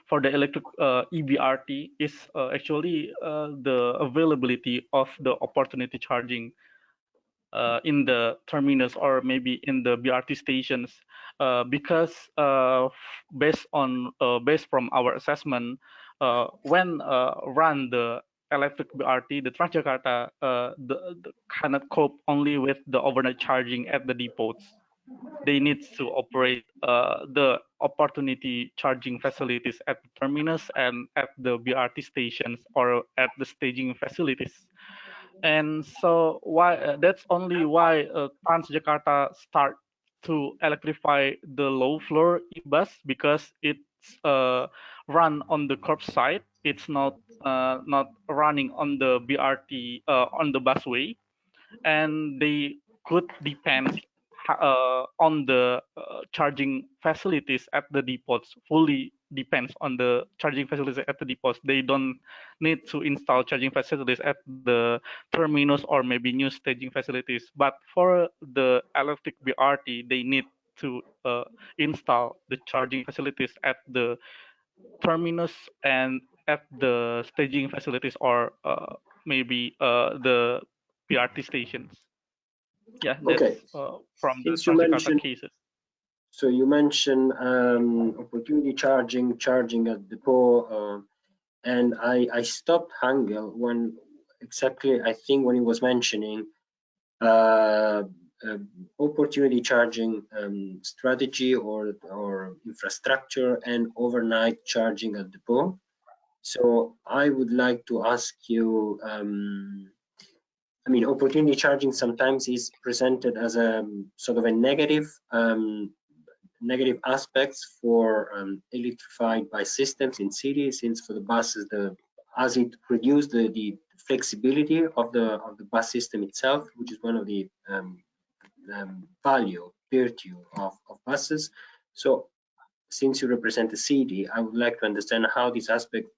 for the electric uh, EBRT is uh, actually uh, the availability of the opportunity charging in the terminus or maybe in the BRT stations uh, because uh, based on uh, based from our assessment, uh, when uh, run the electric BRT, the Transjakarta uh, the, the cannot cope only with the overnight charging at the depots. They need to operate the opportunity charging facilities at the terminus and at the BRT stations or at the staging facilities and so why that's only why uh, Transjakarta start to electrify the low floor e-bus because it's uh, run on the curbside. It's not uh, not running on the BRT uh, on the busway, and they could depend uh, on the uh, charging facilities at the depots fully depends on the charging facilities at the depots. They don't need to install charging facilities at the terminus or maybe new staging facilities. But for the electric BRT, they need to uh, install the charging facilities at the terminus and at the staging facilities or uh, maybe uh, the BRT stations. Yeah, that's okay. Uh, from the you mentioned- cases. So you mentioned um, opportunity charging, charging at depot, uh, and I, I stopped Hangel when exactly I think when he was mentioning uh, uh, opportunity charging um, strategy or or infrastructure and overnight charging at depot. So I would like to ask you. Um, I mean, opportunity charging sometimes is presented as a sort of a negative um, negative aspects for um, electrified by systems in cities since for the buses the as it reduces the, the flexibility of the of the bus system itself which is one of the um, um, value virtue of, of buses. So since you represent the city i would like to understand how this aspect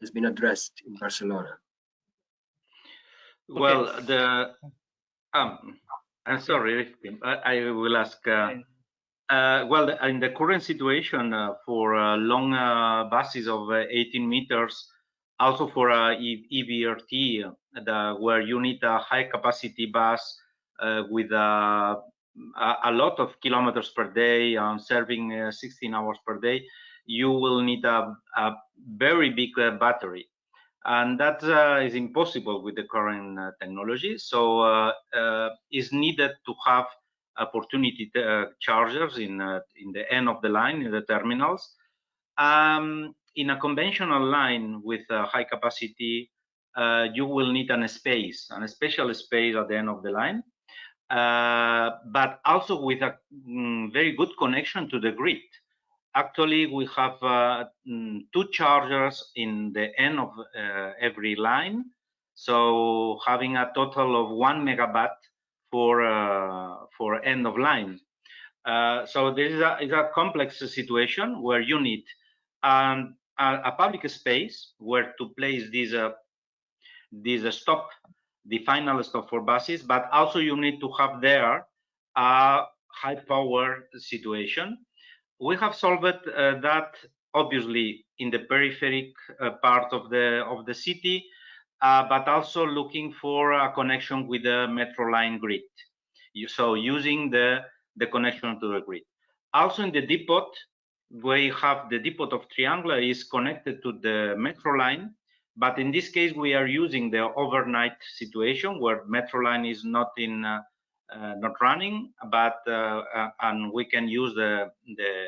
has been addressed in barcelona. Well, the um, I'm sorry, I, I will ask. Uh, uh, well, in the current situation uh, for uh, long uh, buses of uh, 18 meters, also for uh, EVRT, the, where you need a high capacity bus with a, lot of kilometers per day, um, serving 16 hours per day, you will need a, a very big battery and that is impossible with the current technology. So it's needed to have opportunity chargers in in the end of the line in the terminals. Um, in a conventional line with high capacity, you will need an space, an special space at the end of the line. Uh, but also with a mm, very good connection to the grid actually we have uh, mm, two chargers in the end of uh, every line so having a total of one megawatt for uh, for end of line uh, so this is a, is a complex situation where you need um, a, a, public space where to place this uh, this stop the final stop for buses but also you need to have there a high power situation we have solved uh, that obviously in the peripheric uh, part of the of the city, uh, but also looking for a connection with the metro line grid. So using the the connection to the grid. Also in the depot, we have the depot of Triangle is connected to the metro line, but in this case we are using the overnight situation where metro line is not in uh, uh, not running, but uh, uh, and we can use the, the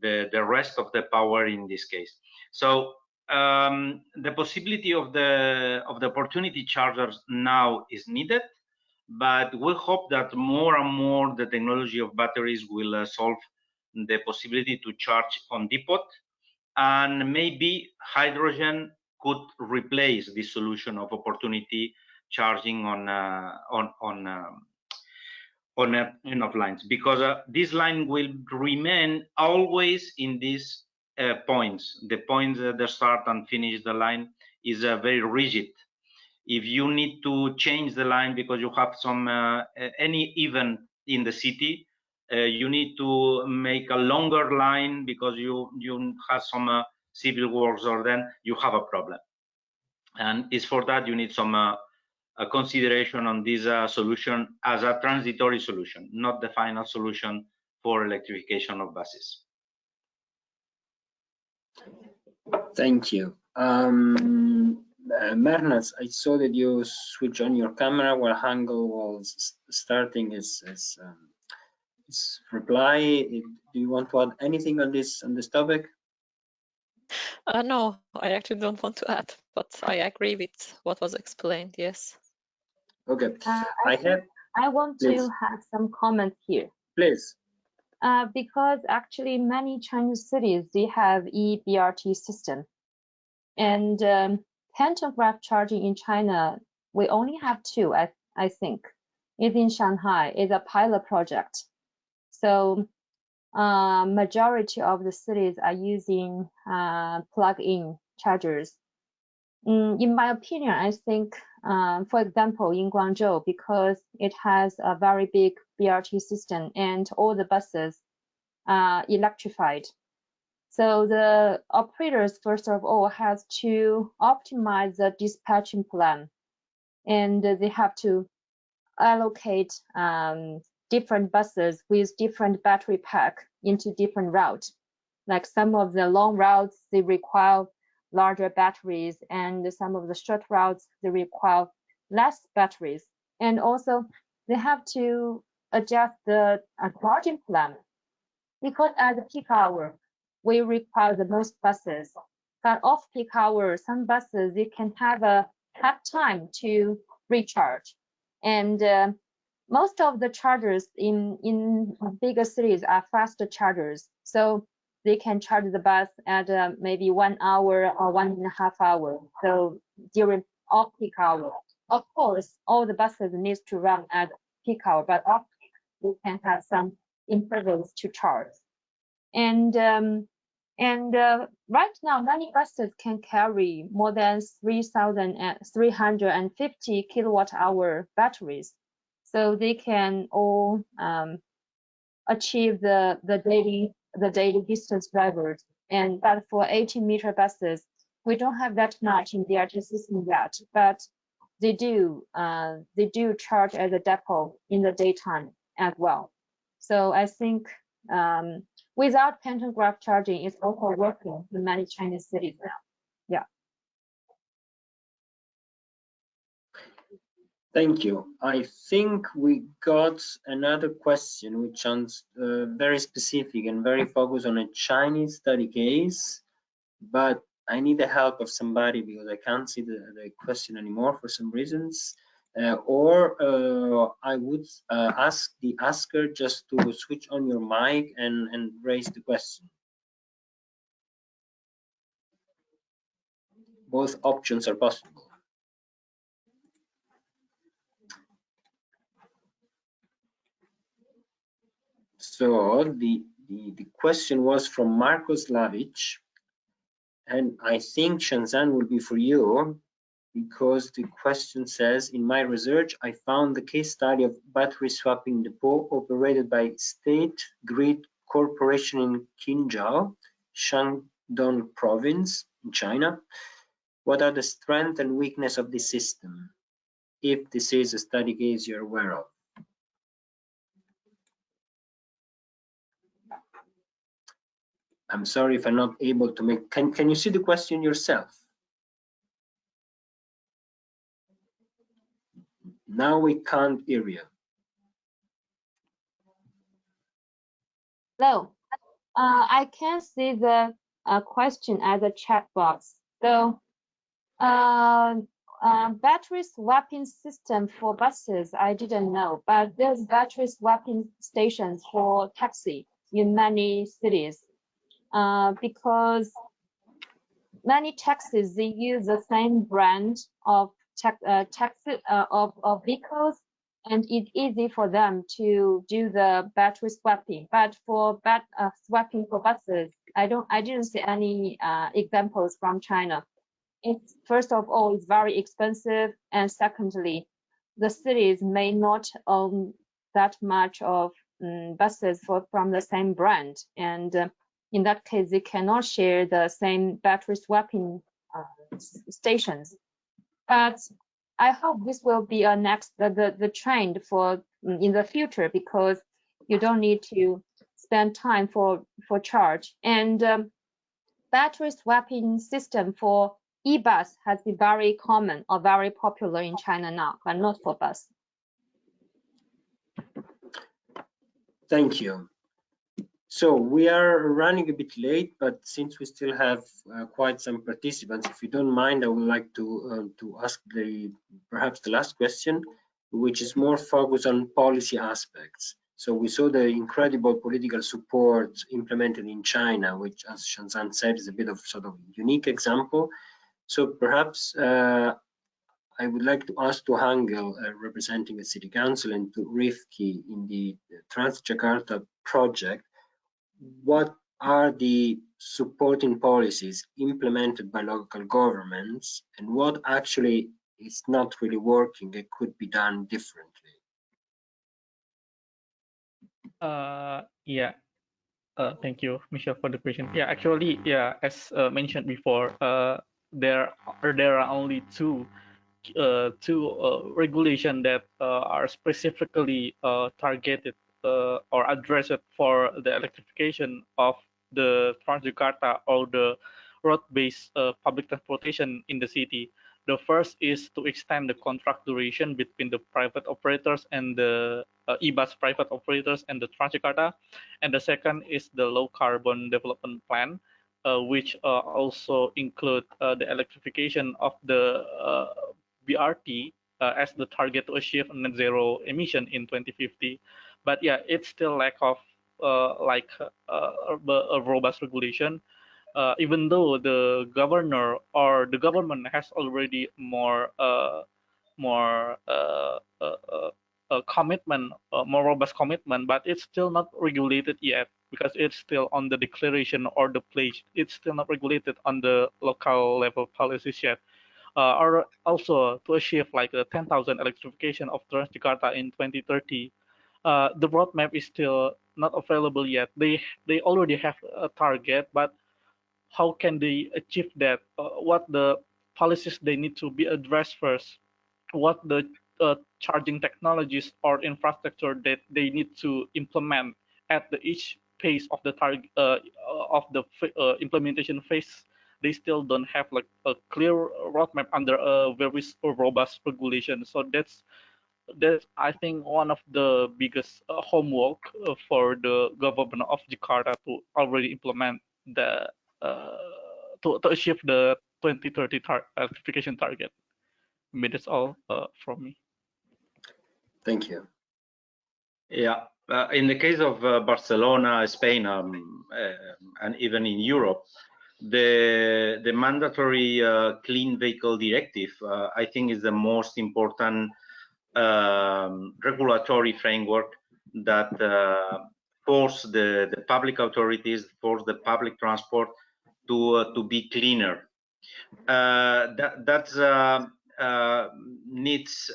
the the rest of the power in this case. So um, the possibility of the of the opportunity chargers now is needed, but we hope that more and more the technology of batteries will uh, solve the possibility to charge on depot, and maybe hydrogen could replace this solution of opportunity charging on uh, on on um, on enough lines because uh, this line will remain always in these uh, points. The points at the start and finish the line is uh, very rigid. If you need to change the line because you have some uh, any event in the city, uh, you need to make a longer line because you you have some uh, civil works or then you have a problem. And it's for that you need some a consideration on this uh, solution as a transitory solution, not the final solution for electrification of buses. Thank you. Um, uh, Mehrnaz, I saw that you switch on your camera while Hangul was starting his, his, um, his reply. Do you want to add anything on this on this topic? Uh, no, I actually don't want to add, but I agree with what was explained. Yes. Okay. Uh, I think have, I want Please. to have some comments here. please. Uh, because actually many Chinese cities, they have e-BRT system. And um, pantograph charging in China, we only have two, I, I think. It's in Shanghai, it's a pilot project. So uh, majority of the cities are using uh, plug-in chargers. Mm, in my opinion, I think, um, for example, in Guangzhou, because it has a very big BRT system and all the buses are electrified. So the operators, first of all, has to optimize the dispatching plan, and they have to allocate um, different buses with different battery pack into different routes. Like some of the long routes, they require larger batteries, and some of the short routes, they require less batteries. And also, they have to adjust the charging plan because at the peak hour, we require the most buses. But off peak hours, some buses they can have a have time to recharge, and uh, most of the chargers in in bigger cities are faster chargers, so they can charge the bus at uh, maybe one hour or one and a half hour. So during off peak hour, of course, all the buses needs to run at peak hour, but off peak we can have some intervals to charge. And um, and uh, right now, many buses can carry more than 3,350 kilowatt hour batteries. So they can all um, achieve the, the daily the daily distance drivers. And but for 80 meter buses, we don't have that much in BRT system yet, but they do uh, they do charge at the depot in the daytime as well. So I think um, without pantograph charging, it's also working in many Chinese cities now. Yeah. Thank you. I think we got another question which sounds uh, very specific and very focused on a Chinese study case, but I need the help of somebody because I can't see the, the question anymore for some reasons. Uh, or uh, I would uh, ask the asker just to switch on your mic and, and raise the question. Both options are possible. So the, the, the question was from Marcos Lavic, and I think Shanshan will be for you because the question says, in my research, I found the case study of battery swapping depot operated by State Grid Corporation in Qinzhou, Shandong province in China. What are the strength and weakness of this system? If this is a study case you're aware of. I'm sorry if I'm not able to make, can, can you see the question yourself? Now we can't hear you. Hello, uh, I can see the uh, question at the chat box. So, uh, uh, battery swapping system for buses, I didn't know, but there's battery swapping stations for taxi in many cities uh, because many taxis, they use the same brand of uh, taxi uh, of, of vehicles and it's easy for them to do the battery swapping. But for bat uh, swapping for buses, I don't, I didn't see any uh, examples from China. It's first of all, it's very expensive, and secondly, the cities may not own that much of um, buses for from the same brand, and uh, in that case, they cannot share the same battery swapping uh, stations. But I hope this will be a next the, the, the trend for mm, in the future because you don't need to spend time for for charge. And um, battery swapping system for e-bus has been very common or very popular in China now, but not for bus. Thank you. So we are running a bit late, but since we still have uh, quite some participants, if you don't mind, I would like to uh, to ask the perhaps the last question, which is more focused on policy aspects. So we saw the incredible political support implemented in China, which, as Shanshan said, is a bit of sort of unique example. So perhaps uh, I would like to ask to Hangel, uh, representing the City Council, and to Rifki in the Transjakarta project, what are the supporting policies implemented by local governments and what actually is not really working and could be done differently? Uh, yeah. Uh, thank you, Michelle, for the question. Yeah, actually, yeah, as uh, mentioned before, uh, there are there are only two uh, two uh, regulation that uh, are specifically uh, targeted uh, or addressed for the electrification of the Transjakarta or the road-based uh, public transportation in the city. The first is to extend the contract duration between the private operators and the uh, e-bus private operators and the Transjakarta. And the second is the low carbon development plan, uh, which uh, also include uh, the electrification of the uh, BRT as the target to achieve net zero emission in 2050. But yeah, it's still lack of like a robust regulation uh, even though the governor or the government has already more uh, more uh, commitment, more robust commitment, but it's still not regulated yet because it's still on the declaration or the pledge. It's still not regulated on the local level policies yet. Uh, or also to achieve like the 10,000 electrification of Transjakarta in 2030, uh, the roadmap is still not available yet. They they already have a target, but how can they achieve that? Uh, what the policies they need to be addressed first? What the uh, charging technologies or infrastructure that they need to implement at the each phase of the target uh, of the uh, implementation phase? They still don't have like a clear roadmap under a very robust regulation. So that's that's I think one of the biggest uh, homework uh, for the government of Jakarta to already implement the uh, to, to achieve the 2030 tar electrification target. I mean, that's all uh, from me. Thank you. Yeah, uh, in the case of uh, Barcelona, Spain, um, uh, and even in Europe, the the mandatory uh, clean vehicle directive, I think, is the most important um, regulatory framework that force the, the public authorities, force the public transport to uh, to be cleaner. Uh, that that's uh, needs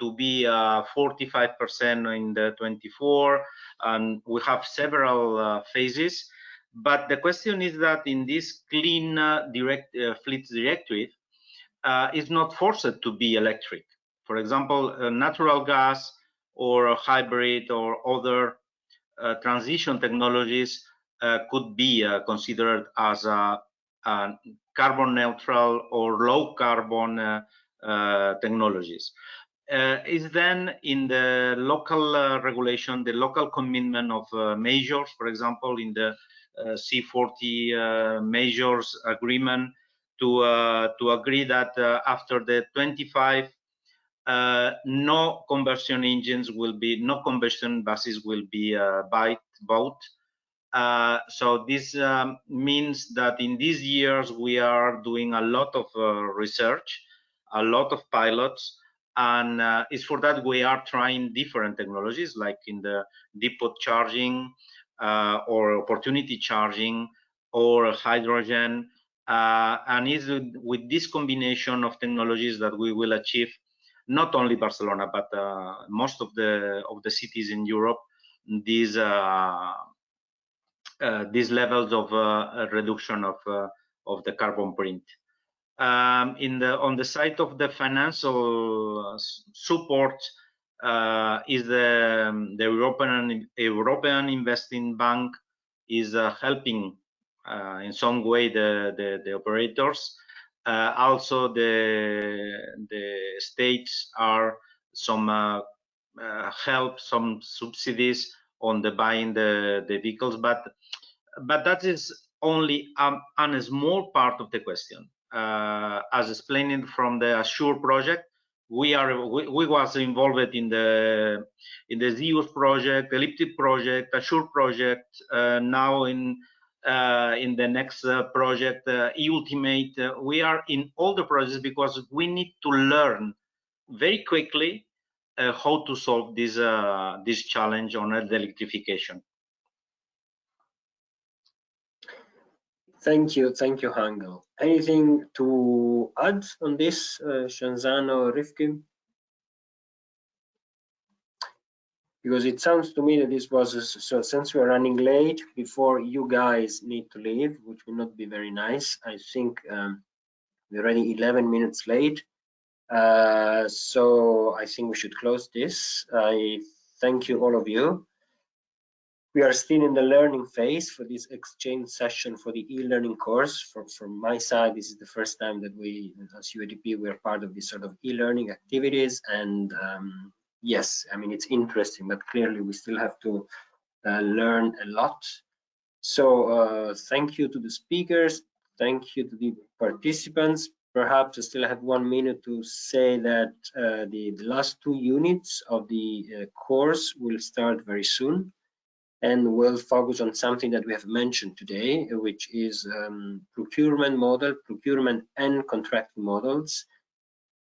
to be 45% in the 24, and we have several phases. But the question is that in this clean direct fleets directive, is not forced to be electric. For example, natural gas or hybrid or other uh, transition technologies uh, could be uh, considered as a, a, carbon neutral or low carbon uh, technologies. is then in the local regulation, the local commitment of measures, for example, in the C40 measures agreement, to uh, to agree that uh, after the 25 uh, no combustion engines will be no combustion buses will be bought uh, so this um, means that in these years we are doing a lot of uh, research, a lot of pilots, and uh, it's for that we are trying different technologies like in the depot charging uh, or opportunity charging or hydrogen. Uh, and it's with this combination of technologies that we will achieve not only Barcelona but most of the of the cities in Europe these uh, these levels of uh, reduction of uh, of the carbon print. Um, in the on the side of the financial support, uh, is the, um, the European European Investing Bank is uh, helping uh, in some way the the, the operators. Uh, also, the the states are some uh, uh, help, some subsidies on the buying the the vehicles, but but that is only um, a small part of the question. as explained from the ASSURED project, we are we, we, was involved in the in the ZeEUS project, ELIPTIC project, ASSURED project. Uh, now in uh, in the next uh, project, uh, Ultimate, uh, we are in all the projects because we need to learn very quickly uh, how to solve this this challenge on the electrification. Thank you, thank you, Hangel. Anything to add on this, uh, Shanzano Rifkin? Because it sounds to me that this was, a, so since we're running late before you guys need to leave, which will not be very nice, I think um, we're already 11 minutes late. Uh, so I think we should close this. I thank you, all of you. We are still in the learning phase for this exchange session for the e-learning course. From, from my side, this is the first time that we, as UITP, we are part of this sort of e-learning activities. And um, yes, I mean, it's interesting, but clearly we still have to uh, learn a lot. So uh, thank you to the speakers. Thank you to the participants. Perhaps I still have one minute to say that uh, the, the, last two units of the uh, course will start very soon and we'll focus on something that we have mentioned today, which is um, procurement model, procurement and contracting models.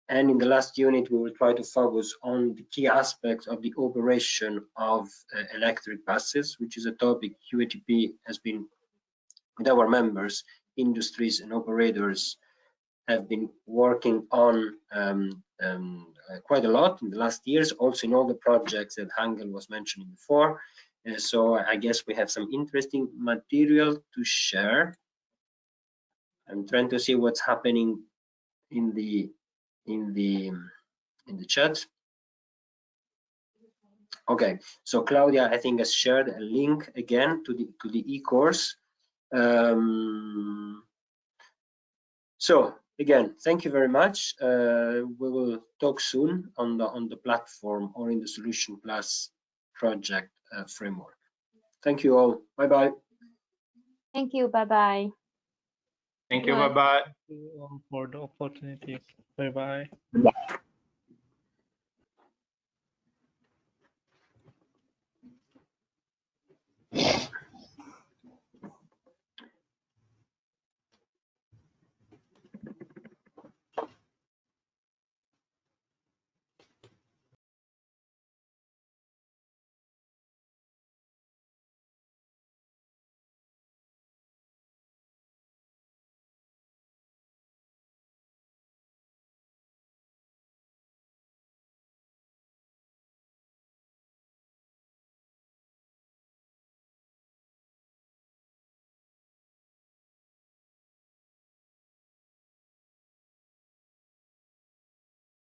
And in the last unit, we will try to focus on the key aspects of the operation of uh, electric buses, which is a topic UITP has been, with our members, industries and operators have been working on um, um, uh, quite a lot in the last years, also in all the projects that Hangel was mentioning before. Uh, so I guess we have some interesting material to share. I'm trying to see what's happening in the in the in the chat. Okay, so Claudia, I think has shared a link again to the to the e-course. Um, so again, thank you very much. Uh, we will talk soon on the on the platform or in the Solution Plus project uh, framework. Thank you all. Bye bye. Thank you. Bye bye. Thank you. Bye bye. Thank you for the opportunity. Bye bye. Bye.